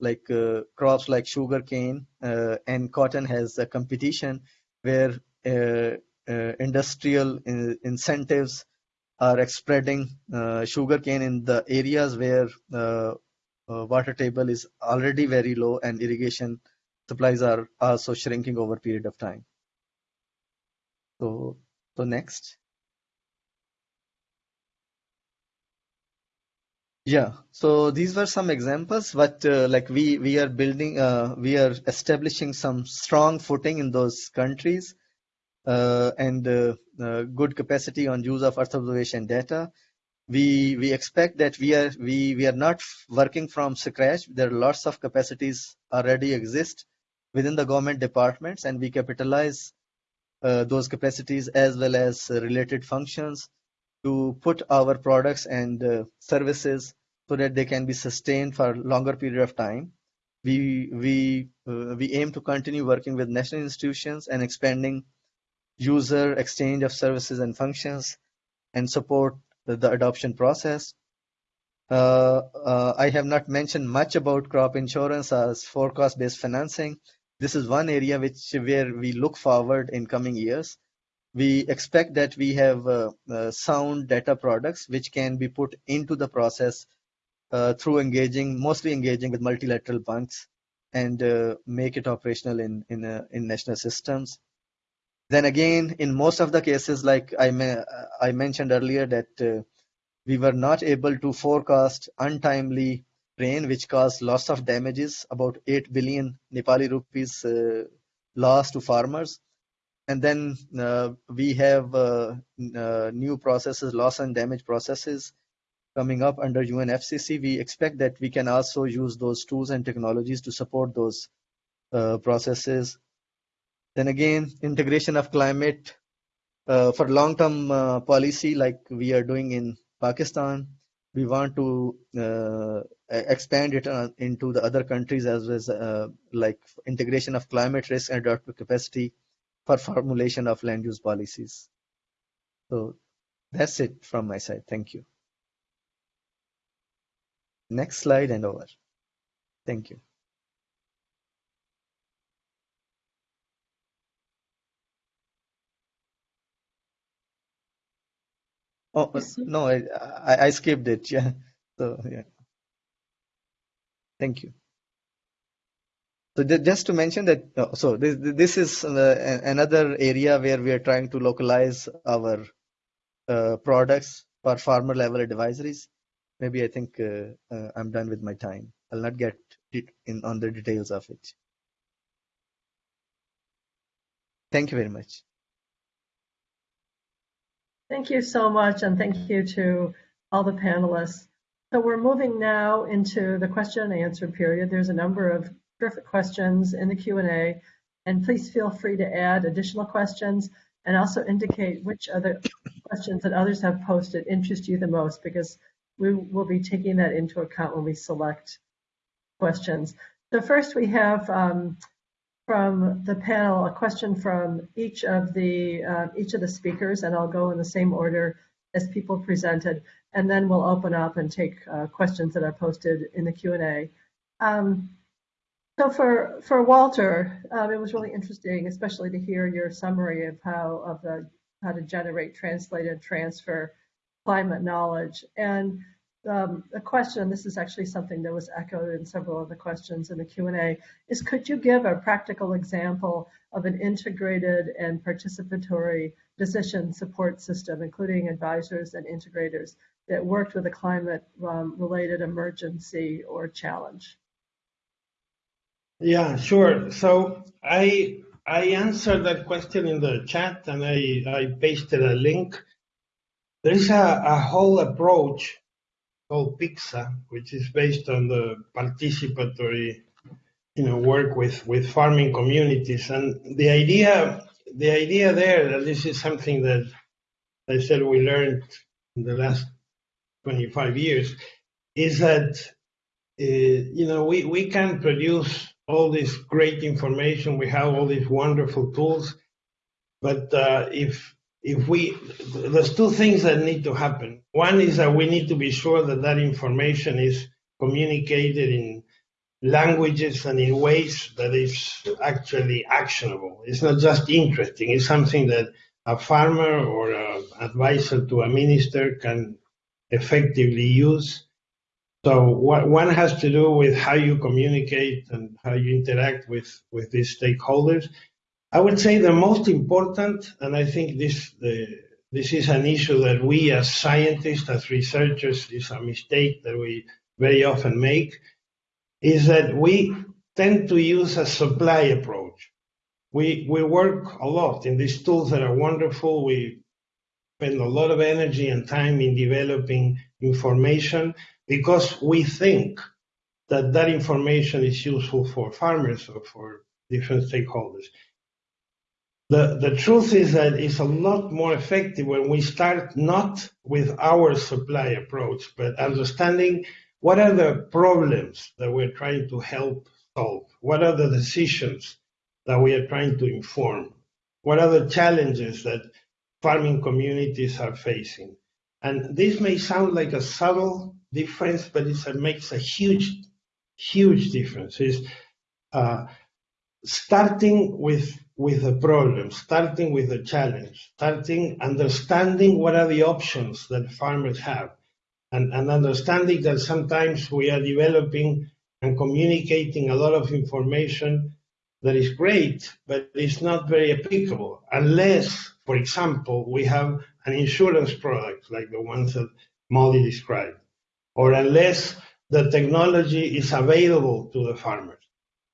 like uh, crops like sugar cane uh, and cotton has a competition where uh, industrial in incentives are spreading uh, sugarcane in the areas where water table is already very low and irrigation supplies are also shrinking over a period of time. So, so next. Yeah, so these were some examples, but uh, like we we are building, uh, we are establishing some strong footing in those countries uh, and uh, uh, good capacity on use of Earth observation data. We we expect that we are we we are not working from scratch. There are lots of capacities already exist within the government departments, and we capitalize uh, those capacities as well as related functions to put our products and uh, services so that they can be sustained for a longer period of time. We we uh, we aim to continue working with national institutions and expanding user exchange of services and functions and support the, adoption process. Uh, uh, I have not mentioned much about crop insurance as forecast-based financing. This is one area which where we look forward in coming years we expect that we have uh, uh, sound data products which can be put into the process uh, through engaging, mostly engaging with multilateral banks and uh, make it operational in in, in national systems. Then again, in most of the cases, like I I mentioned earlier, that uh, we were not able to forecast untimely rain, which caused lots of damages, about 8 billion Nepali rupees loss to farmers and then uh, we have uh, uh, new processes, loss and damage processes coming up under UNFCCC. We expect that we can also use those tools and technologies to support those uh, processes. Then again, integration of climate uh, for long-term uh, policy like we are doing in Pakistan. We want to expand it into the other countries as well as like integration of climate risk and adaptive capacity for formulation of land use policies. So that's it from my side. Thank you. Next slide and over. Thank you. Oh no, I, I, skipped it. Yeah. So yeah. Thank you. So just to mention that, uh, so this, this is another area where we are trying to localize our uh, products for farmer level advisories. Maybe I think uh, uh, I'm done with my time. I'll not get in on the details of it. Thank you very much. Thank you so much, and thank you to all the panelists. So we're moving now into the question and answer period. There's a number of terrific questions in the Q&A. And please feel free to add additional questions and also indicate which other questions that others have posted interest you the most because we will be taking that into account when we select questions. So first we have um, from the panel a question from each of the uh, each of the speakers, and I'll go in the same order as people presented, and then we'll open up and take uh, questions that are posted in the Q&A. Um, so for for Walter, um, it was really interesting, especially to hear your summary of how of the how to generate, translate, and transfer climate knowledge. And um, the question, this is actually something that was echoed in several of the questions in the Q&A, is could you give a practical example of an integrated and participatory decision support system, including advisors and integrators that worked with a climate um, related emergency or challenge? Yeah, sure. So I I answered that question in the chat and I, I pasted a link. There is a, a whole approach called PICSA, which is based on the participatory you know work with, with farming communities. And the idea the idea there that this is something that I said we learned in the last 25 years is that uh, you know we, we can produce all this great information. We have all these wonderful tools, but uh, if if we there's two things that need to happen. One is that we need to be sure that that information is communicated in languages and in ways that is actually actionable. It's not just interesting. It's something that a farmer or an advisor to a minister can effectively use so what, one has to do with how you communicate and how you interact with, with these stakeholders. I would say the most important, and I think this the, this is an issue that we as scientists, as researchers, is a mistake that we very often make, is that we tend to use a supply approach. We we work a lot in these tools that are wonderful. We spend a lot of energy and time in developing information because we think that that information is useful for farmers or for different stakeholders. The, the truth is that it's a lot more effective when we start not with our supply approach, but understanding what are the problems that we're trying to help solve? What are the decisions that we are trying to inform? What are the challenges that farming communities are facing? And this may sound like a subtle difference, but it makes a huge, huge difference. Is uh, starting with with the problem, starting with the challenge, starting understanding what are the options that farmers have, and, and understanding that sometimes we are developing and communicating a lot of information that is great, but it's not very applicable unless, for example, we have an insurance product like the ones that Molly described or unless the technology is available to the farmers.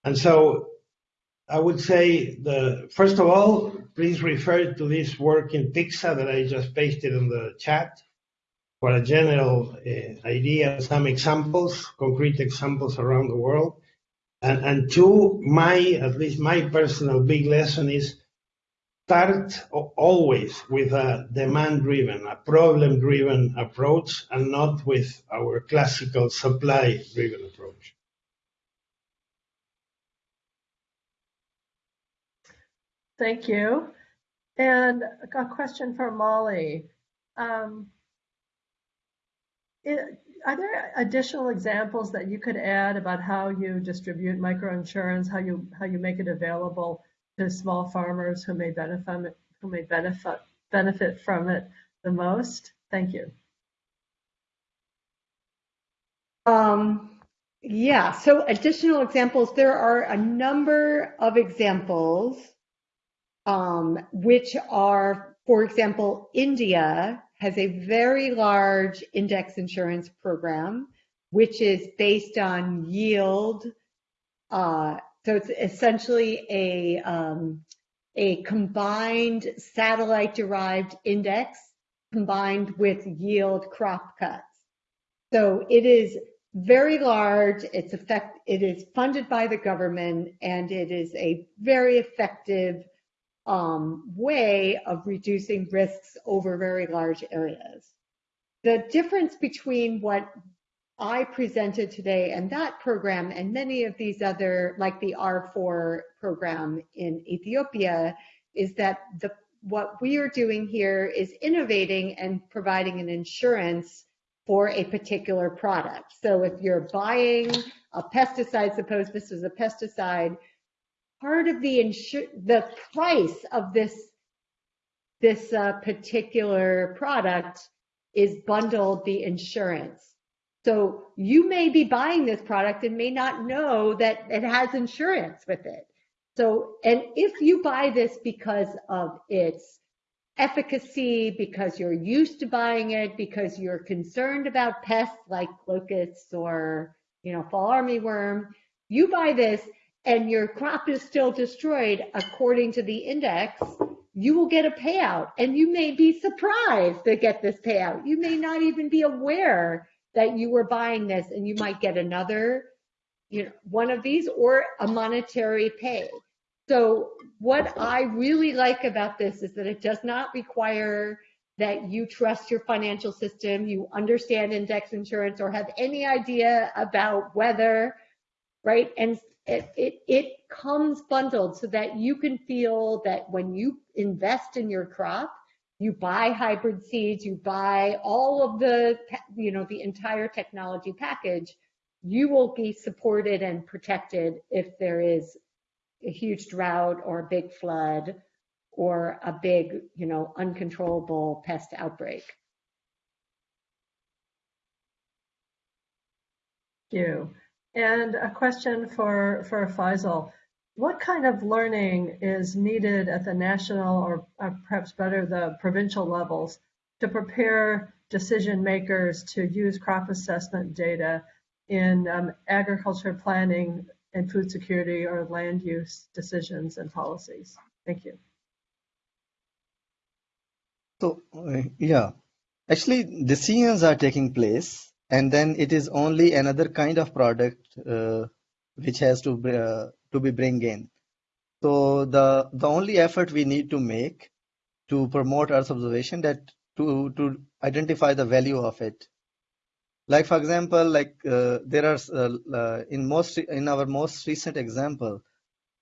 And so I would say the first of all, please refer to this work in PICSA that I just pasted in the chat for a general uh, idea, some examples, concrete examples around the world. And, and two, my, at least my personal big lesson is start always with a demand-driven, a problem-driven approach, and not with our classical supply-driven approach. Thank you. And a question for Molly. Um, it, are there additional examples that you could add about how you distribute microinsurance, how you how you make it available to small farmers who may benefit who may benefit benefit from it the most? Thank you. Um, yeah, so additional examples, there are a number of examples um, which are, for example, India has a very large index insurance program, which is based on yield uh, so it's essentially a, um, a combined satellite derived index combined with yield crop cuts. So it is very large. It's effect, it is funded by the government and it is a very effective um, way of reducing risks over very large areas. The difference between what I presented today and that program and many of these other, like the R4 program in Ethiopia, is that the, what we are doing here is innovating and providing an insurance for a particular product. So if you're buying a pesticide, suppose this is a pesticide, part of the insur- the price of this this uh, particular product is bundled the insurance. So you may be buying this product and may not know that it has insurance with it. So, and if you buy this because of its efficacy, because you're used to buying it, because you're concerned about pests like locusts or, you know, fall armyworm, you buy this and your crop is still destroyed according to the index, you will get a payout and you may be surprised to get this payout. You may not even be aware that you were buying this and you might get another, you know, one of these or a monetary pay. So what I really like about this is that it does not require that you trust your financial system, you understand index insurance or have any idea about weather, right? And it, it, it comes bundled so that you can feel that when you invest in your crop, you buy hybrid seeds, you buy all of the, you know, the entire technology package, you will be supported and protected if there is a huge drought or a big flood or a big, you know, uncontrollable pest outbreak. Thank you. And a question for, for Faisal. What kind of learning is needed at the national or perhaps better the provincial levels to prepare decision makers to use crop assessment data in um, agriculture planning and food security or land use decisions and policies? Thank you. So, uh, yeah, actually, decisions are taking place, and then it is only another kind of product uh, which has to uh, to be bring in. So the the only effort we need to make to promote Earth observation that to to identify the value of it like for example like uh, there are uh, uh, in most in our most recent example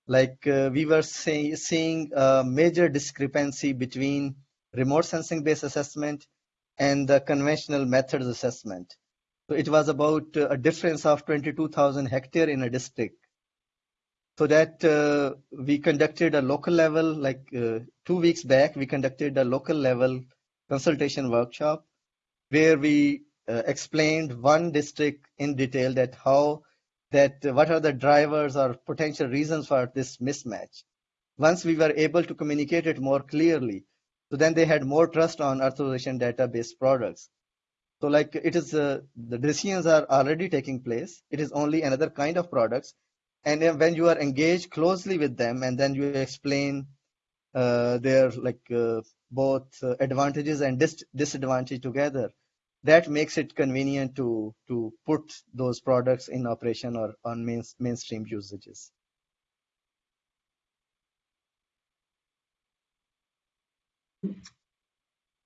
like uh, we were say, seeing a major discrepancy between remote sensing based assessment and the conventional methods assessment it was about uh, a difference of 22000 hectare in a district so that uh, we conducted a local level like two weeks back we conducted a local level consultation workshop where we uh, explained one district in detail that how that uh, what are the drivers or potential reasons for this mismatch. Once we were able to communicate it more clearly, so then they had more trust on Earth observation database products. So like it is, uh, the decisions are already taking place. It is only another kind of products. And when you are engaged closely with them and then you explain uh, their like uh, both uh, advantages and dis disadvantage together, that makes it convenient to to put those products in operation or on main, mainstream usages.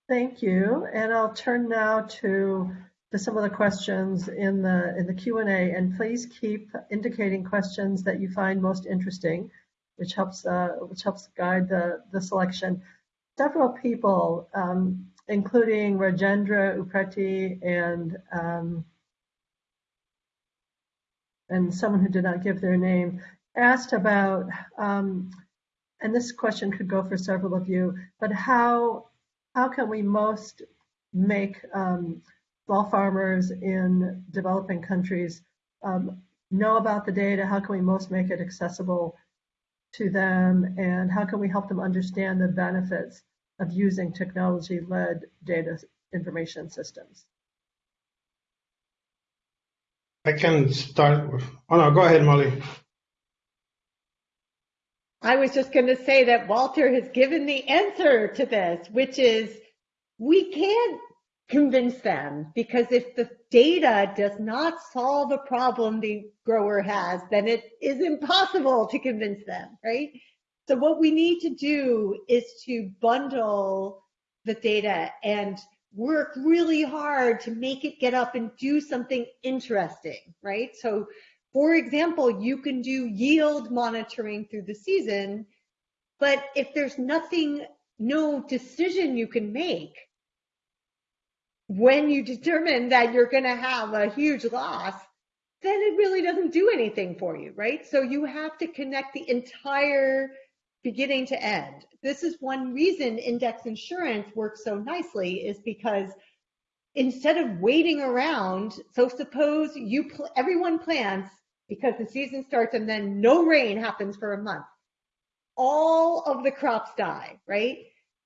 Thank you, and I'll turn now to to some of the questions in the in the Q&A, and please keep indicating questions that you find most interesting, which helps uh, which helps guide the the selection. Several people um, including Rajendra Upreti and um, and someone who did not give their name, asked about, um, and this question could go for several of you, but how how can we most make um, small farmers in developing countries um, know about the data? How can we most make it accessible to them? And how can we help them understand the benefits of using technology-led data information systems. I can start with, oh no, go ahead, Molly. I was just going to say that Walter has given the answer to this, which is we can't convince them because if the data does not solve a problem the grower has, then it is impossible to convince them, right? So what we need to do is to bundle the data and work really hard to make it get up and do something interesting, right? So for example, you can do yield monitoring through the season, but if there's nothing no decision you can make when you determine that you're going to have a huge loss, then it really doesn't do anything for you, right? So you have to connect the entire beginning to end. This is one reason index insurance works so nicely is because instead of waiting around, so suppose you pl- everyone plans because the season starts and then no rain happens for a month. All of the crops die, right?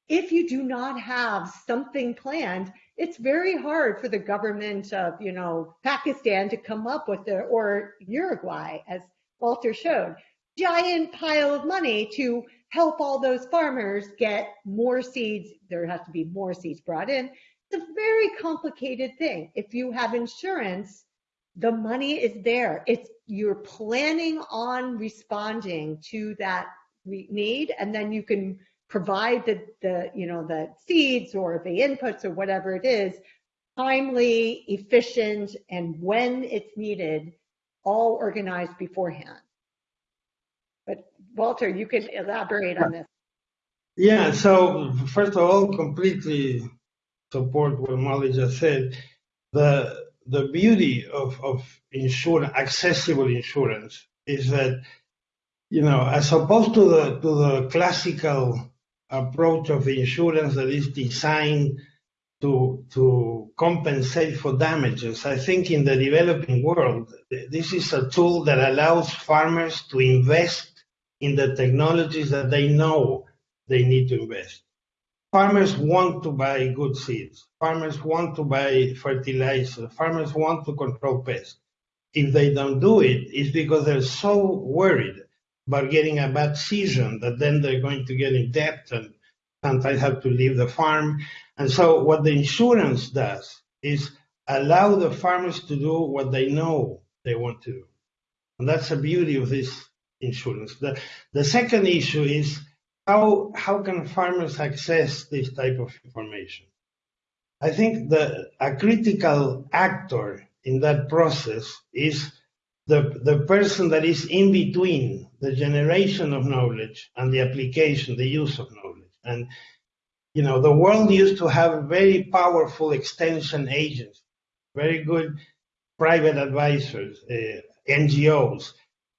If you do not have something planned, it's very hard for the government of, you know, Pakistan to come up with the, or Uruguay, as Walter showed, giant pile of money to help all those farmers get more seeds. There has to be more seeds brought in. It's a very complicated thing. If you have insurance, the money is there. It's you're planning on responding to that need, and then you can provide the, the you know the seeds or the inputs or whatever it is timely, efficient, and when it's needed, all organized beforehand. But Walter, you can elaborate on this. Yeah, so first of all, completely support what Molly just said. The the beauty of, of insurance, accessible insurance, is that you know, as opposed to the to the classical approach of insurance that is designed to to compensate for damages, I think in the developing world, this is a tool that allows farmers to invest in the technologies that they know they need to invest. Farmers want to buy good seeds. Farmers want to buy fertilizer. Farmers want to control pests. If they don't do it, it's because they're so worried about getting a bad season that then they're going to get in debt and sometimes have to leave the farm. And so what the insurance does is allow the farmers to do what they know they want to do. And that's the beauty of this insurance. The, the second issue is how, how can farmers access this type of information? I think that a critical actor in that process is the, the person that is in between the generation of knowledge and the application, the use of knowledge. And, you know, the world used to have very powerful extension agents, very good private advisors, uh, NGOs,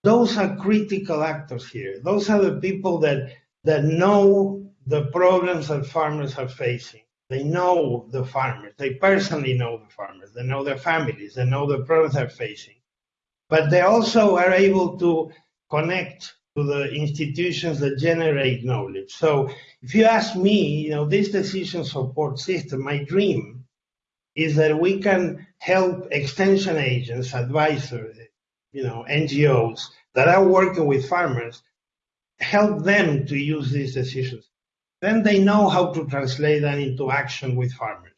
those are critical actors here. Those are the people that that know the problems that farmers are facing. They know the farmers. They personally know the farmers. They know their families. They know the problems they're facing. But they also are able to connect to the institutions that generate knowledge. So if you ask me, you know, this decision support system, my dream is that we can help extension agents, advisors, you know, NGOs that are working with farmers, help them to use these decisions. Then they know how to translate that into action with farmers.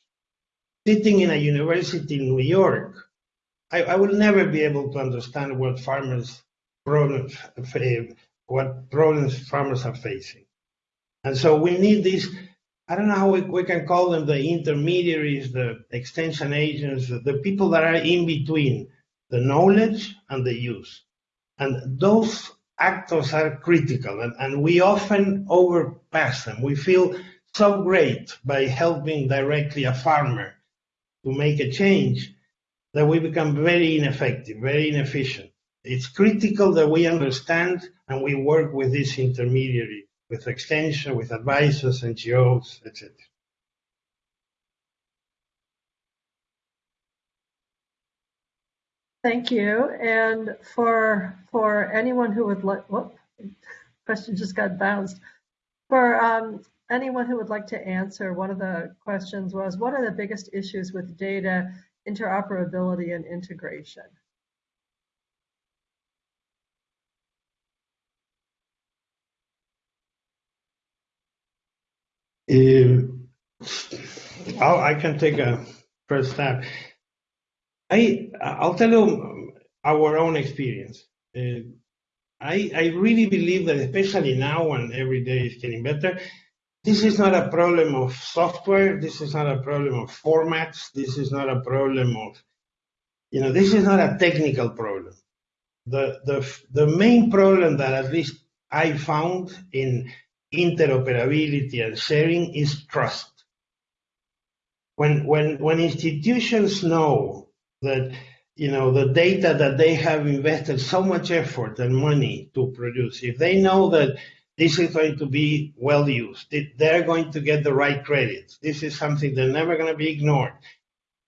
Sitting in a university in New York, I, I will never be able to understand what farmers problems, eh, what problems farmers are facing. And so we need these, I don't know how we, we can call them the intermediaries, the extension agents, the people that are in between the knowledge and the use. And those actors are critical, and, and we often overpass them. We feel so great by helping directly a farmer to make a change that we become very ineffective, very inefficient. It's critical that we understand and we work with this intermediary, with extension, with advisors, NGOs, etc. Thank you. And for for anyone who would like, whoop, question just got bounced. For um, anyone who would like to answer, one of the questions was, what are the biggest issues with data interoperability and integration? Um, I can take a first stab. I I'll tell you our own experience. Uh, I I really believe that especially now when every day is getting better, this is not a problem of software. This is not a problem of formats. This is not a problem of you know this is not a technical problem. The the the main problem that at least I found in interoperability and sharing is trust. When, when, when institutions know that you know the data that they have invested so much effort and money to produce, if they know that this is going to be well used, they're going to get the right credits. This is something they're never going to be ignored.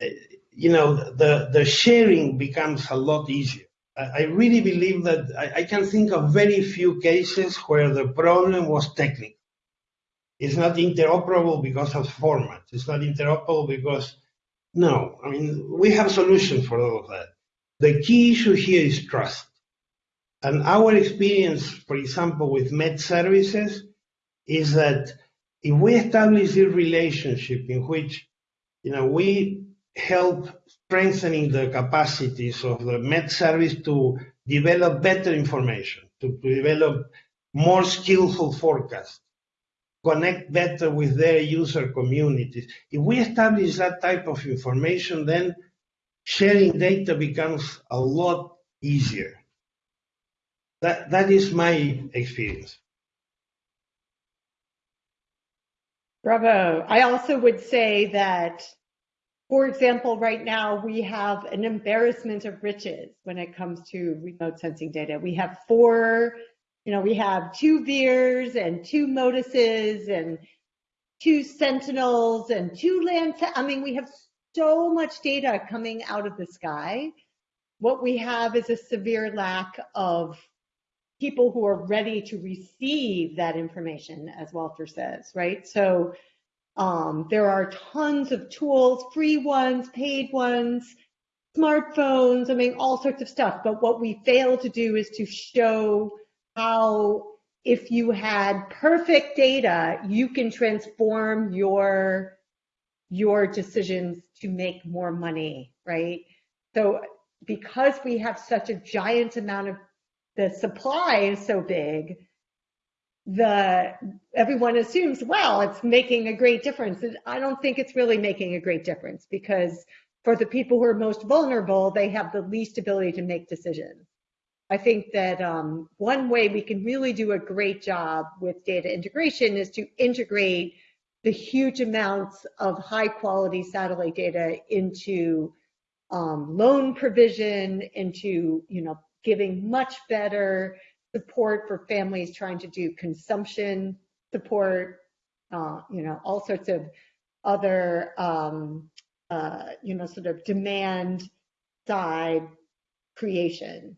Eh, you know, the, the sharing becomes a lot easier. I really believe that I, I can think of very few cases where the problem was technical. It's not interoperable because of formats. It's not interoperable because, no, I mean, we have solutions for all of that. The key issue here is trust. And our experience, for example, with met services is that if we establish a relationship in which, you know, we help strengthening the capacities of the met service to develop better information, to develop more skillful forecasts, connect better with their user communities. If we establish that type of information, then sharing data becomes a lot easier. That, that is my experience. Bravo. I also would say that, for example, right now we have an embarrassment of riches when it comes to remote sensing data. We have four you know, we have two VIIRS and two MODISes and two Sentinels and two land. I mean, we have so much data coming out of the sky. What we have is a severe lack of people who are ready to receive that information, as Walter says, right? So um, there are tons of tools, free ones, paid ones, smartphones, I mean, all sorts of stuff. But what we fail to do is to show how if you had perfect data, you can transform your your decisions to make more money, right? So because we have such a giant amount of the supply is so big, the everyone assumes, well, it's making a great difference. I don't think it's really making a great difference because for the people who are most vulnerable, they have the least ability to make decisions. I think that um, one way we can really do a great job with data integration is to integrate the huge amounts of high quality satellite data into um, loan provision, into you know giving much better support for families trying to do consumption support, uh, you know all sorts of other um, uh, you know sort of demand side creation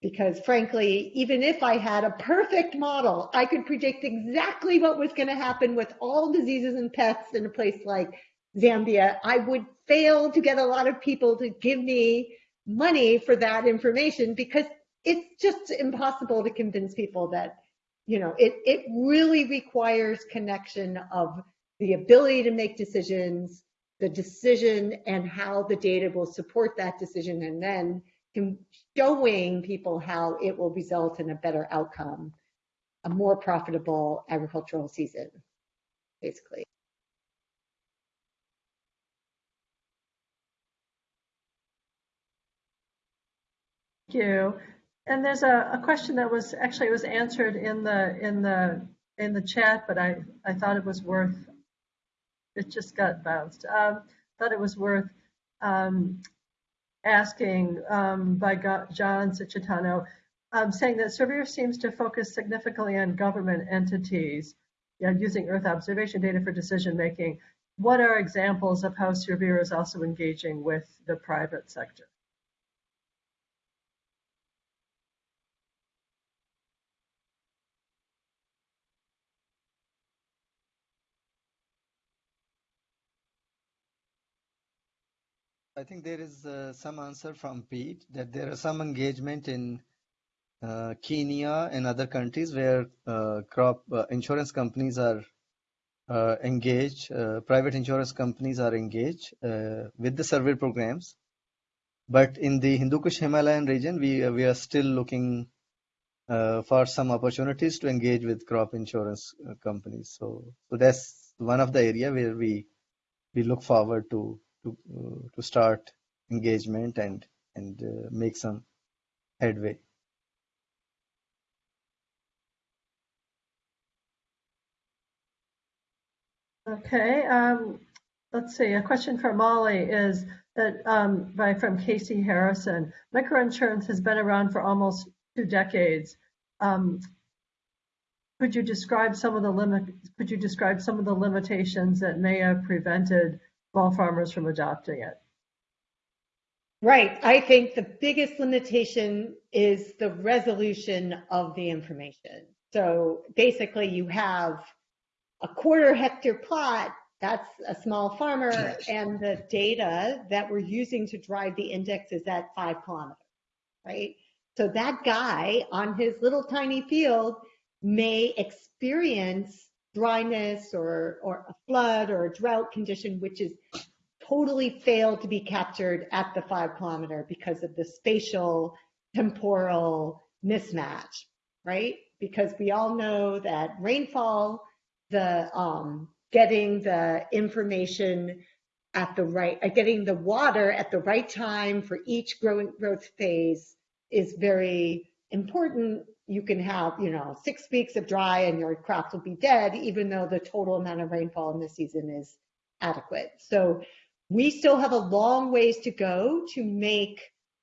because frankly, even if I had a perfect model, I could predict exactly what was going to happen with all diseases and pests in a place like Zambia. I would fail to get a lot of people to give me money for that information because it's just impossible to convince people that, you know, it, it really requires connection of the ability to make decisions, the decision and how the data will support that decision, and then showing people how it will result in a better outcome, a more profitable agricultural season, basically. Thank you. And there's a, a, question that was actually was answered in the in the in the chat, but I I thought it was worth. It just got bounced. Um, thought it was worth um, asking um, by John Cicitano, um, saying that SERVIR seems to focus significantly on government entities using Earth observation data for decision making. What are examples of how SERVIR is also engaging with the private sector? I think there is uh, some answer from Pete that there is some engagement in uh, Kenya and other countries where uh, crop uh, insurance companies are uh, engaged, uh, private insurance companies are engaged with the SERVIR programs. But in the Hindu Kush Himalayan region, we we are still looking for some opportunities to engage with crop insurance companies. So, so that's one of the area where we we look forward to to uh, to start engagement and and uh, make some headway. Okay, um, let's see. A question for Molly is that um, by from Casey Harrison. Microinsurance has been around for almost two decades. Um, could you describe some of the limit? Could you describe some of the limitations that may have prevented small farmers from adopting it? Right. I think the biggest limitation is the resolution of the information. So basically, you have a quarter hectare plot, that's a small farmer, and the data that we're using to drive the index is at five kilometers, right? So that guy on his little tiny field may experience dryness or, or a flood or a drought condition, which is totally failed to be captured at the five kilometer because of the spatial temporal mismatch, right? Because we all know that rainfall, the um, getting the information at the right, uh, getting the water at the right time for each growing growth phase is very important. You can have, you know, six weeks of dry and your crops will be dead, even though the total amount of rainfall in the season is adequate. So we still have a long ways to go to make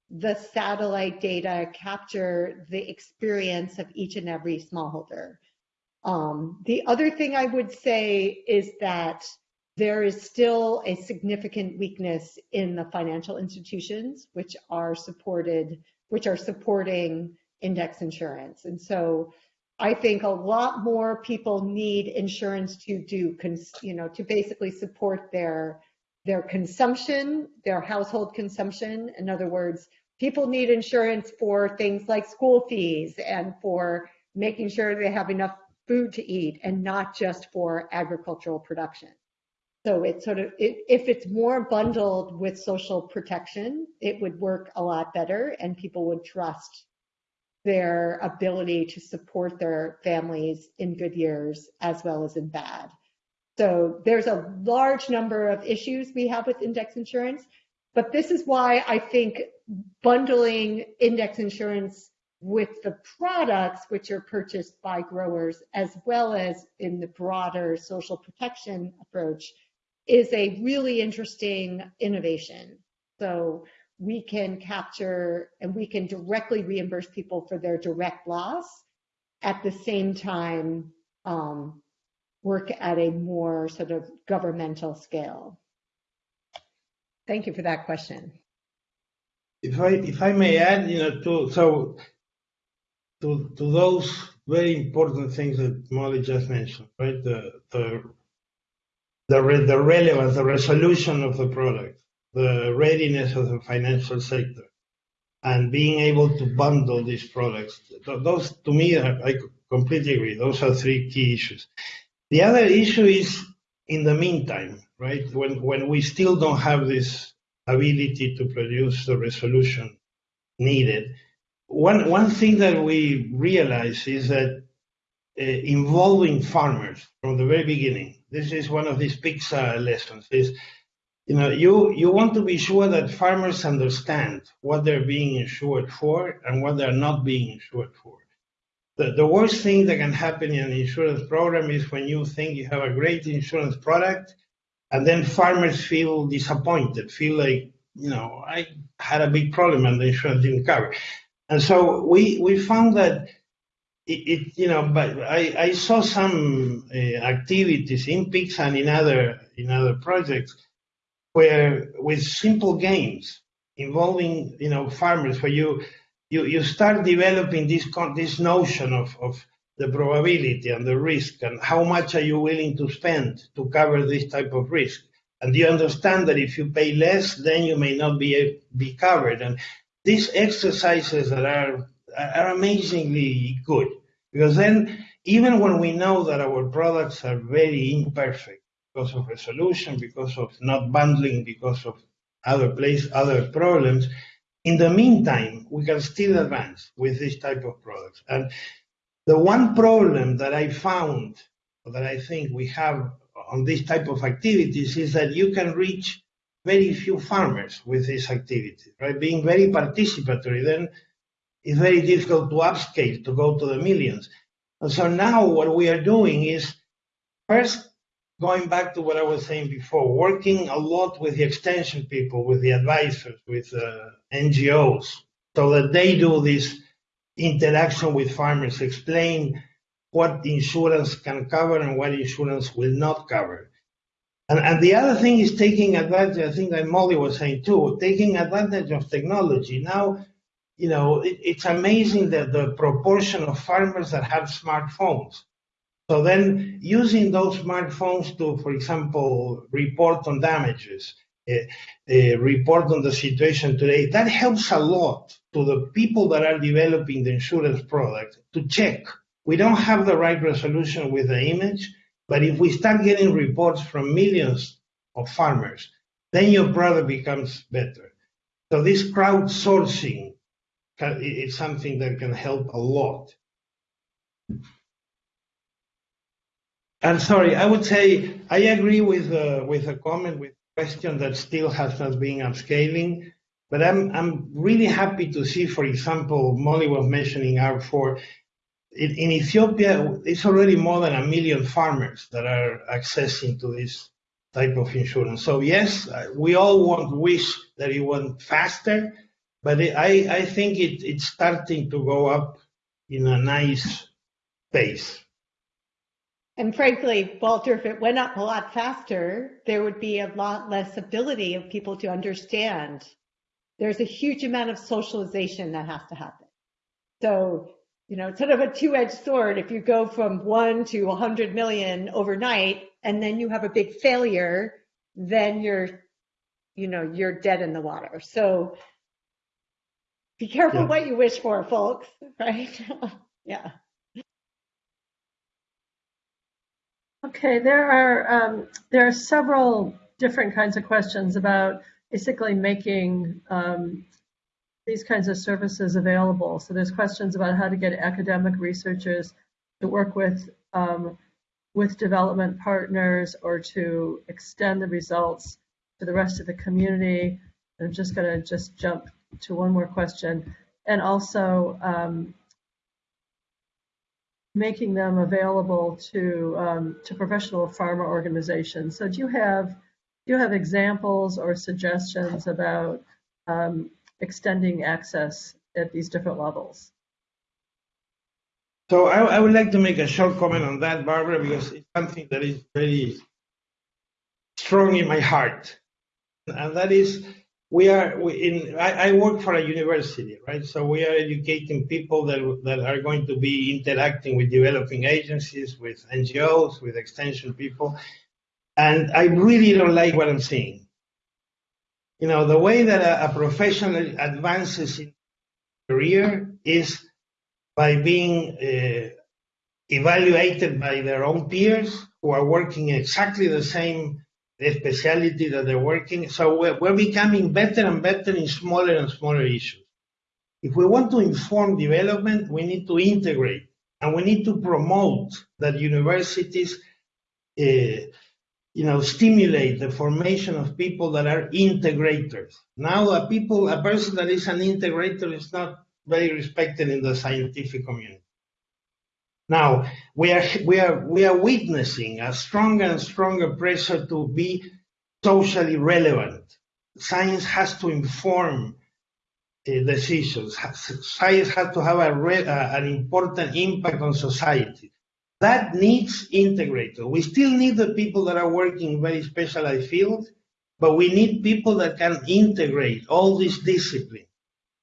the satellite data capture the experience of each and every smallholder. Um, the other thing I would say is that there is still a significant weakness in the financial institutions which are supported, which are supporting index insurance. And so I think a lot more people need insurance to do, you know, to basically support their their consumption, their household consumption. In other words, people need insurance for things like school fees and for making sure they have enough food to eat and not just for agricultural production. So it's sort of, it, if it's more bundled with social protection, it would work a lot better and people would trust their ability to support their families in good years as well as in bad. So there's a large number of issues we have with index insurance, but this is why I think bundling index insurance with the products which are purchased by growers as well as in the broader social protection approach is a really interesting innovation. So we can capture and we can directly reimburse people for their direct loss at the same time um, work at a more sort of governmental scale? Thank you for that question. If I if I may add, you know, to so to to those very important things that Molly just mentioned, right? The the the, re, the relevance, the resolution of the product, the readiness of the financial sector, and being able to bundle these products. Those, to me, I completely agree. Those are three key issues. The other issue is in the meantime, right? When when we still don't have this ability to produce the resolution needed, one one thing that we realize is that uh, involving farmers from the very beginning. This is one of these PICSA lessons. Is you know you you want to be sure that farmers understand what they're being insured for and what they're not being insured for the, the worst thing that can happen in an insurance program is when you think you have a great insurance product and then farmers feel disappointed, feel like, you know, I had a big problem and the insurance didn't cover. And so we, we found that it, it you know, but I, I saw some uh, activities in PICS and in other, in other projects where with simple games involving, you know, farmers where you, you, you start developing this, this notion of, of the probability and the risk and how much are you willing to spend to cover this type of risk. And you understand that if you pay less, then you may not be, be covered. And these exercises that are, are amazingly good because then even when we know that our products are very imperfect because of resolution, because of not bundling, because of other place, other problems, in the meantime, we can still advance with this type of products. And the one problem that I found, that I think we have on this type of activities is that you can reach very few farmers with this activity, right? Being very participatory, then it's very difficult to upscale, to go to the millions. And so now what we are doing is first going back to what I was saying before, working a lot with the extension people, with the advisors, with uh, NGOs, so that they do this interaction with farmers, explain what insurance can cover and what insurance will not cover. And, and the other thing is taking advantage, I think that Molly was saying too, taking advantage of technology. Now, you know, it, it's amazing that the proportion of farmers that have smartphones. So then using those smartphones to, for example, report on damages, uh, uh, report on the situation today, that helps a lot to the people that are developing the insurance product to check. We don't have the right resolution with the image, but if we start getting reports from millions of farmers, then your product becomes better. So this crowdsourcing is something that can help a lot. And sorry, I would say I agree with uh, with a comment with question that still has not been upscaling. But I'm I'm really happy to see, for example, Molly was mentioning R4 in Ethiopia, it's already more than a million farmers that are accessing to this type of insurance. So yes, we all want wish that it went faster, but it, I, I think it, it's starting to go up in a nice pace. And frankly, Walter, if it went up a lot faster, there would be a lot less ability of people to understand. There's a huge amount of socialization that has to happen. So you know, it's sort of a two-edged sword. If you go from one to 100 million overnight, and then you have a big failure, then you're, you know, you're dead in the water. So be careful yeah. what you wish for, folks. Right? yeah. Okay, there are um, there are several different kinds of questions about basically making um, these kinds of services available. So there's questions about how to get academic researchers to work with um, with development partners or to extend the results to the rest of the community. I'm just going to just jump to one more question, and also um, making them available to um, to professional pharma organizations. So do you have do you have examples or suggestions about um, extending access at these different levels. So I, I, would like to make a short comment on that, Barbara, because it's something that is very strong in my heart, and that is we are we in. I, I, work for a university, right? So we are educating people that that are going to be interacting with developing agencies, with NGOs, with extension people, and I really don't like what I'm seeing you know, the way that a, a professional advances in career is by being uh, evaluated by their own peers who are working exactly the same specialty that they're working. So we're, we're becoming better and better in smaller and smaller issues. If we want to inform development, we need to integrate and we need to promote that universities uh, you know, stimulate the formation of people that are integrators. Now, a people, a person that is an integrator is not very respected in the scientific community. Now, we are, we are, we are witnessing a stronger and stronger pressure to be socially relevant. Science has to inform uh, decisions. Science has to have an important impact on society. That needs integrator. We still need the people that are working in very specialized fields, but we need people that can integrate all this discipline,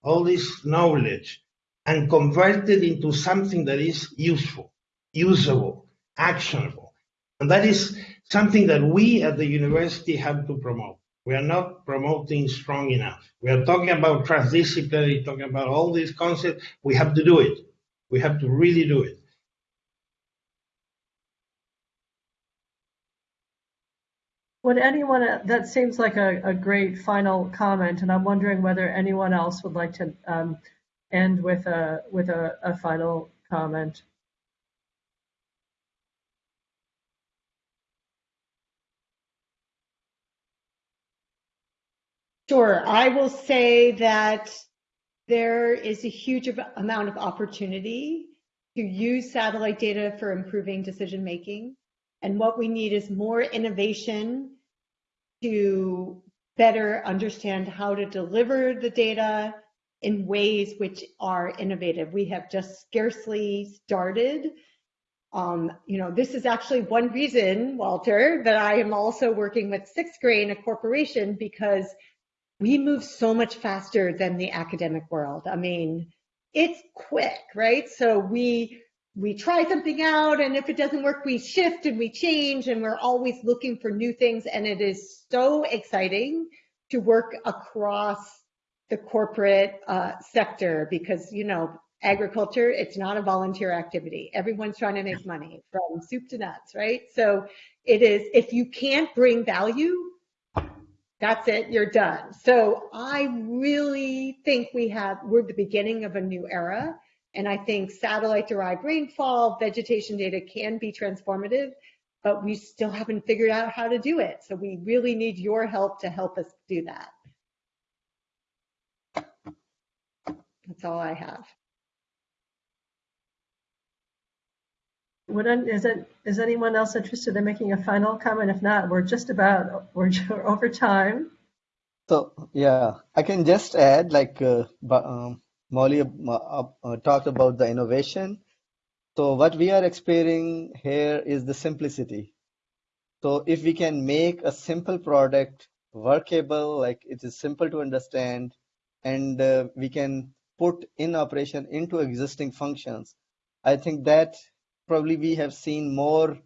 all this knowledge, and convert it into something that is useful, usable, actionable. And that is something that we at the university have to promote. We are not promoting strong enough. We are talking about transdisciplinary, talking about all these concepts. We have to do it. We have to really do it. Would anyone, that seems like a, a great final comment, and I'm wondering whether anyone else would like to um, end with a with a, a final comment. Sure. I will say that there is a huge amount of opportunity to use satellite data for improving decision making. And what we need is more innovation to better understand how to deliver the data in ways which are innovative. We have just scarcely started. Um, you know, this is actually one reason, Walter, that I am also working with Sixth Grain, a corporation, because we move so much faster than the academic world. I mean, it's quick, right? So we we try something out and if it doesn't work, we shift and we change and we're always looking for new things. And it is so exciting to work across the corporate uh, sector because, you know, agriculture, it's not a volunteer activity. Everyone's trying to make money from soup to nuts, right? So it is, if you can't bring value, that's it, you're done. So I really think we have, we're the beginning of a new era. And I think satellite derived rainfall, vegetation data can be transformative, but we still haven't figured out how to do it. So we really need your help to help us do that. That's all I have. Would, is it, is anyone else interested in making a final comment? If not, we're just about, we're over time. So yeah, I can just add like uh, um, Molly uh, uh, talked about the innovation. So what we are experiencing here is the simplicity. So if we can make a simple product workable, like it is simple to understand, and uh, we can put in operation into existing functions, I think that probably we have seen more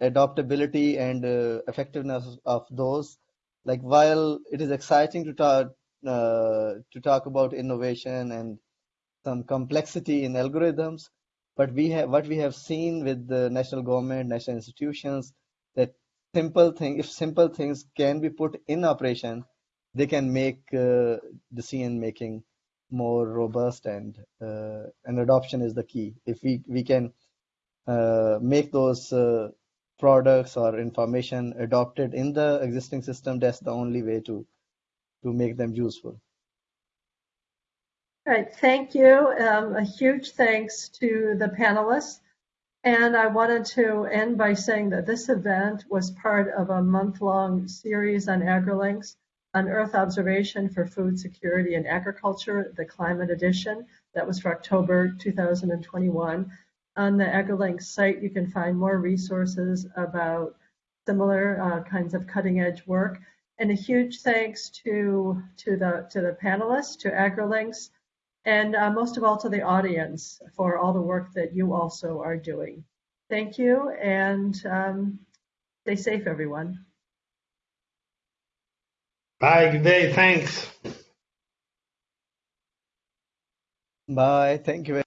adaptability and uh, effectiveness of those. Like while it is exciting to talk uh, to talk about innovation and some complexity in algorithms, but we have what we have seen with the national government, national institutions, that simple thing, if simple things can be put in operation, they can make uh, decision making more robust and uh, and adoption is the key. If we we can uh, make those uh, products or information adopted in the existing system, that's the only way to to make them useful. All right, thank you. Um, a huge thanks to the panelists. And I wanted to end by saying that this event was part of a month-long series on AgriLinks on Earth observation for food security and agriculture, the climate edition. That was for October 2021. On the AgriLinks site, you can find more resources about similar uh, kinds of cutting edge work. And a huge thanks to, to, the, to the panelists, to AgriLinks, and uh, most of all to the audience for all the work that you also are doing. Thank you and um, stay safe, everyone. Bye, good day, thanks. Bye, thank you.